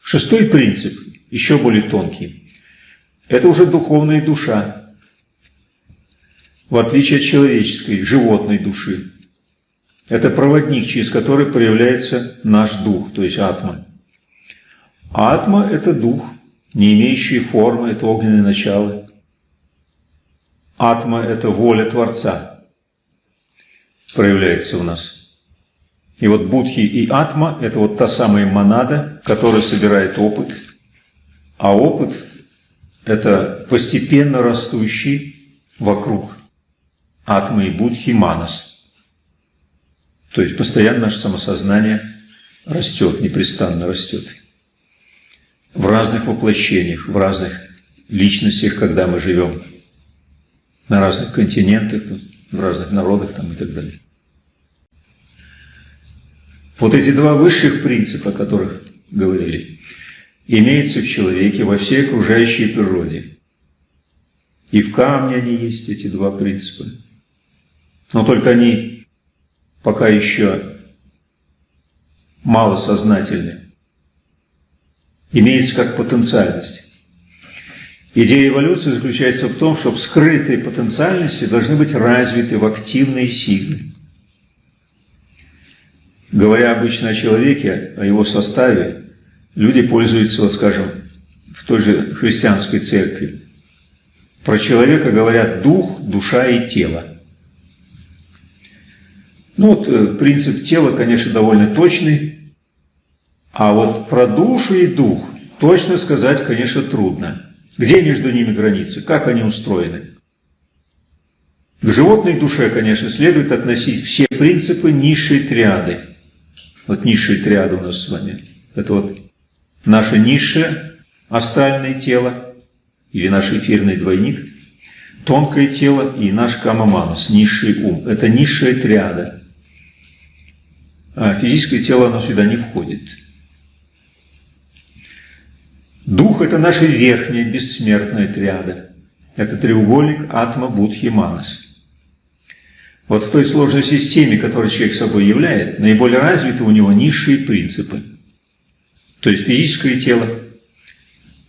Шестой принцип, еще более тонкий, это уже духовная душа, в отличие от человеческой, животной души. Это проводник, через который проявляется наш дух, то есть атма. атма – это дух, не имеющий формы, это огненное начало. Атма – это воля Творца, проявляется у нас. И вот Будхи и Атма – это вот та самая монада, которая собирает опыт. А опыт – это постепенно растущий вокруг Атмы и Будхи Манас. То есть постоянно наше самосознание растет, непрестанно растет. В разных воплощениях, в разных личностях, когда мы живем. На разных континентах, в разных народах там, и так далее. Вот эти два высших принципа, о которых говорили, имеются в человеке во всей окружающей природе. И в камне они есть, эти два принципа. Но только они пока еще малосознательны. Имеется как потенциальность. Идея эволюции заключается в том, чтобы скрытые потенциальности должны быть развиты в активные силы. Говоря обычно о человеке, о его составе, люди пользуются, вот скажем, в той же христианской церкви. Про человека говорят дух, душа и тело. Ну вот э, принцип тела, конечно, довольно точный, а вот про душу и дух точно сказать, конечно, трудно. Где между ними границы? Как они устроены? К животной душе, конечно, следует относить все принципы низшей триады. Вот низшая триада у нас с вами. Это вот наше низшее астральное тело или наш эфирный двойник, тонкое тело и наш камаманус, низший ум. Это низшая триада. А физическое тело, оно сюда не входит. Дух – это наша верхняя бессмертная триада. Это треугольник Атма, Будхи, Манас. Вот в той сложной системе, которую человек собой являет, наиболее развиты у него низшие принципы. То есть физическое тело,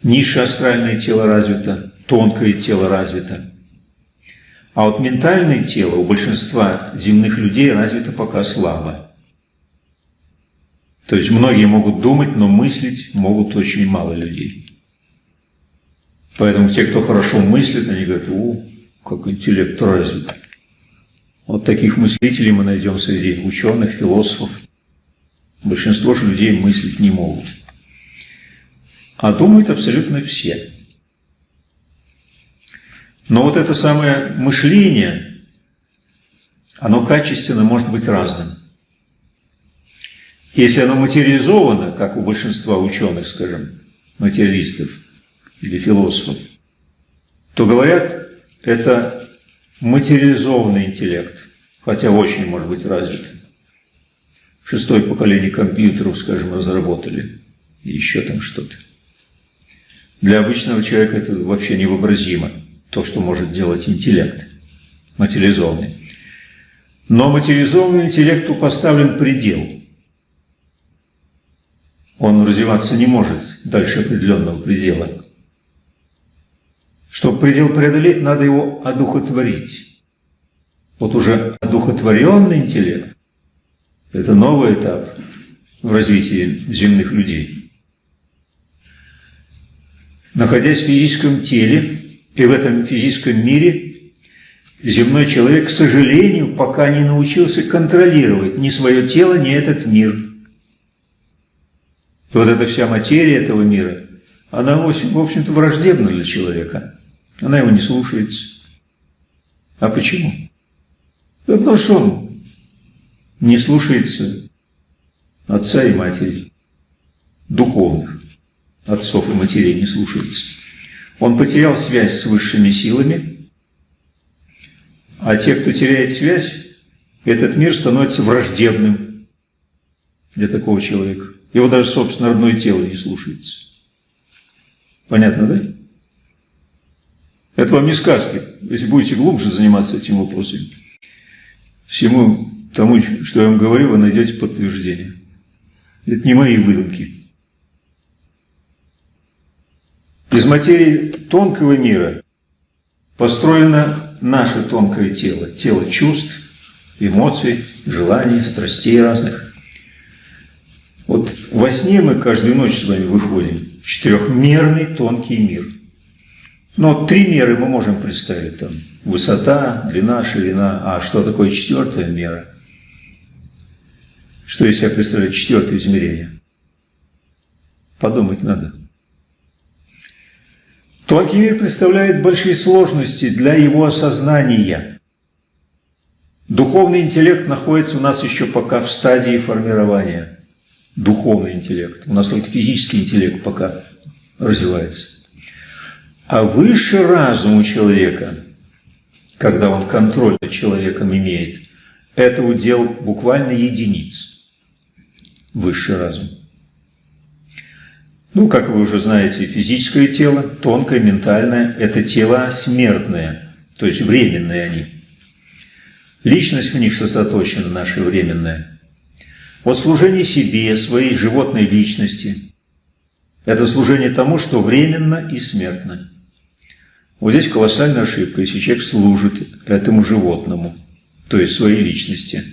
низшее астральное тело развито, тонкое тело развито. А вот ментальное тело у большинства земных людей развито пока слабо. То есть многие могут думать, но мыслить могут очень мало людей. Поэтому те, кто хорошо мыслит, они говорят, о, как интеллект развит. Вот таких мыслителей мы найдем среди ученых, философов. Большинство же людей мыслить не могут. А думают абсолютно все. Но вот это самое мышление, оно качественно может быть разным. Если оно материализовано, как у большинства ученых, скажем, материалистов или философов, то говорят, это материализованный интеллект, хотя очень может быть развит. Шестое поколение компьютеров, скажем, разработали, еще там что-то. Для обычного человека это вообще невообразимо, то, что может делать интеллект, материализованный. Но материализованному интеллекту поставлен предел – он развиваться не может дальше определенного предела. Чтобы предел преодолеть, надо его одухотворить. Вот уже одухотворенный интеллект – это новый этап в развитии земных людей. Находясь в физическом теле и в этом физическом мире, земной человек, к сожалению, пока не научился контролировать ни свое тело, ни этот мир – вот эта вся материя этого мира, она, в общем-то, враждебна для человека. Она его не слушается. А почему? Да потому что он не слушается отца и матери, духовных отцов и матерей не слушается. Он потерял связь с высшими силами, а те, кто теряет связь, этот мир становится враждебным для такого человека. Его даже, собственно, родное тело не слушается. Понятно, да? Это вам не сказки. Если будете глубже заниматься этим вопросом, всему тому, что я вам говорю, вы найдете подтверждение. Это не мои выдумки. Из материи тонкого мира построено наше тонкое тело, тело чувств, эмоций, желаний, страстей разных. Вот во сне мы каждую ночь с вами выходим в четырехмерный тонкий мир. Но три меры мы можем представить. Там высота, длина, ширина. А что такое четвертая мера? Что из себя представляет четвертое измерение? Подумать надо. Тонкий мир представляет большие сложности для его осознания. Духовный интеллект находится у нас еще пока в стадии формирования духовный интеллект. У нас только физический интеллект пока развивается. А выше разум у человека, когда он контроль над человеком имеет, это удел буквально единиц. Высший разум. Ну, как вы уже знаете, физическое тело, тонкое, ментальное – это тела смертные, то есть временные они. Личность в них сосредоточена наша временная – от служения себе, своей животной личности. Это служение тому, что временно и смертно. Вот здесь колоссальная ошибка, если человек служит этому животному, то есть своей личности.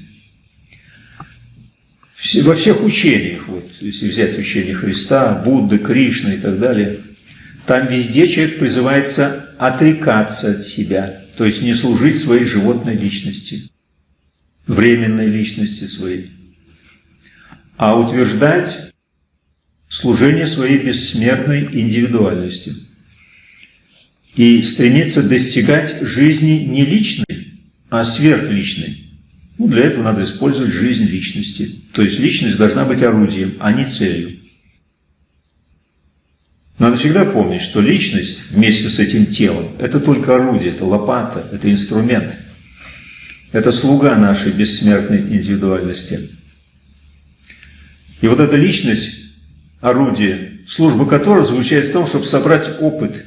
Во всех учениях, вот, если взять учение Христа, Будды, Кришны и так далее, там везде человек призывается отрекаться от себя, то есть не служить своей животной личности, временной личности своей, а утверждать служение своей бессмертной индивидуальности и стремиться достигать жизни не личной, а сверхличной. Ну, для этого надо использовать жизнь личности. То есть личность должна быть орудием, а не целью. Надо всегда помнить, что личность вместе с этим телом – это только орудие, это лопата, это инструмент. Это слуга нашей бессмертной индивидуальности. И вот эта личность, орудие, служба которого заключается в том, чтобы собрать опыт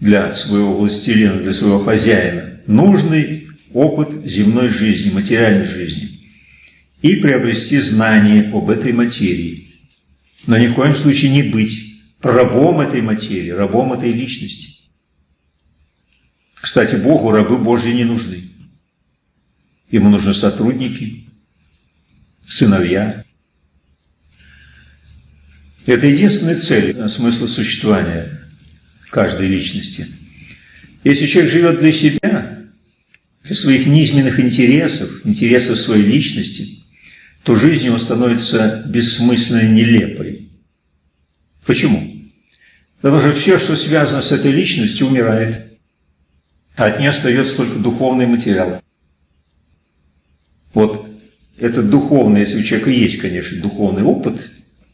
для своего властелина, для своего хозяина, нужный опыт земной жизни, материальной жизни, и приобрести знание об этой материи. Но ни в коем случае не быть рабом этой материи, рабом этой личности. Кстати, Богу рабы Божьи не нужны. Ему нужны сотрудники, сыновья. Это единственная цель, смысл существования каждой личности. Если человек живет для себя, для своих низменных интересов, интересов своей личности, то жизнь его становится бессмысленной, нелепой. Почему? Потому что все, что связано с этой личностью, умирает. А от нее остается только духовный материал. Вот этот духовный, если у человека есть, конечно, духовный опыт,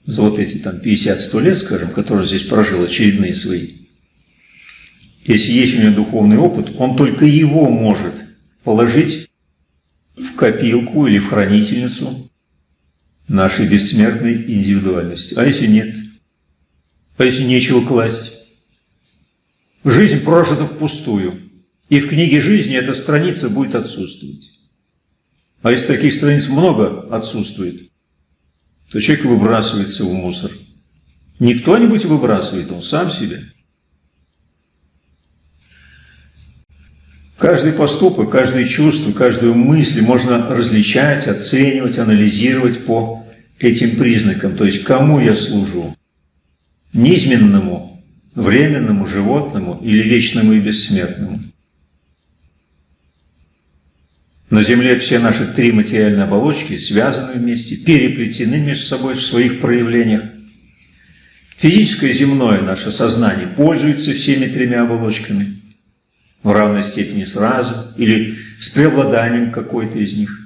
за вот эти там 50-100 лет, скажем, который он здесь прожил очередные свои, если есть у него духовный опыт, он только его может положить в копилку или в хранительницу нашей бессмертной индивидуальности. А если нет? А если нечего класть? Жизнь прожита впустую. И в книге жизни эта страница будет отсутствовать. А если таких страниц много отсутствует, то человек выбрасывается в мусор. Не кто-нибудь выбрасывает, он сам себя. Каждый поступок, каждое чувство, каждую мысль можно различать, оценивать, анализировать по этим признакам. То есть, кому я служу? Низменному, временному, животному или вечному и бессмертному? На Земле все наши три материальные оболочки связаны вместе, переплетены между собой в своих проявлениях. Физическое земное наше сознание пользуется всеми тремя оболочками в равной степени сразу или с преобладанием какой-то из них.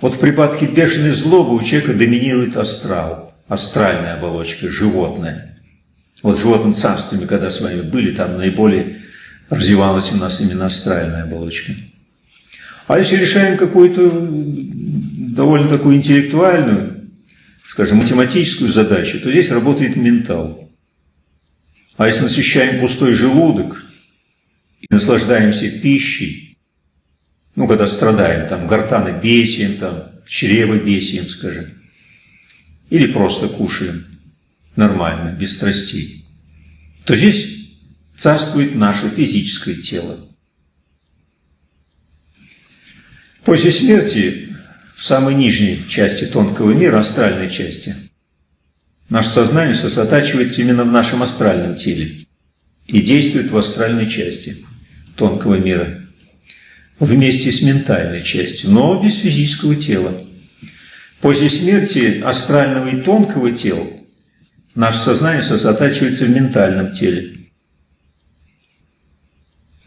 Вот в припадке бешеной злобы у человека доминирует астрал, астральная оболочка, животное. Вот в животном царстве когда с вами были, там наиболее развивалась у нас именно астральная оболочка. А если решаем какую-то довольно такую интеллектуальную, скажем, математическую задачу, то здесь работает ментал. А если насыщаем пустой желудок и наслаждаемся пищей, ну, когда страдаем, там, гортанобесием, там, чревобесием, скажем, или просто кушаем нормально, без страстей, то здесь царствует наше физическое тело. После смерти в самой нижней части тонкого мира, астральной части, наше сознание сосредотачивается именно в нашем астральном теле и действует в астральной части тонкого мира вместе с ментальной частью, но без физического тела. После смерти астрального и тонкого тела наше сознание сосредотачивается в ментальном теле.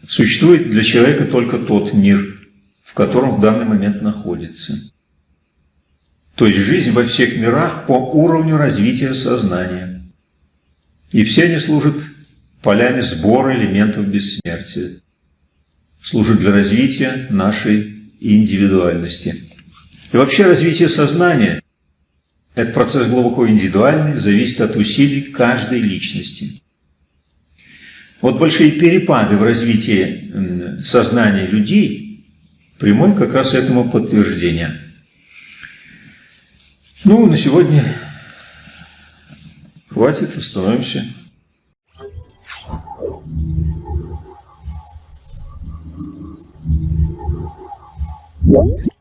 Существует для человека только тот мир – в котором в данный момент находится. То есть жизнь во всех мирах по уровню развития сознания. И все они служат полями сбора элементов бессмертия. Служат для развития нашей индивидуальности. И вообще развитие сознания – это процесс глубоко индивидуальный, зависит от усилий каждой личности. Вот большие перепады в развитии сознания людей – прямой как раз этому подтверждение. Ну, на сегодня хватит, остановимся. What?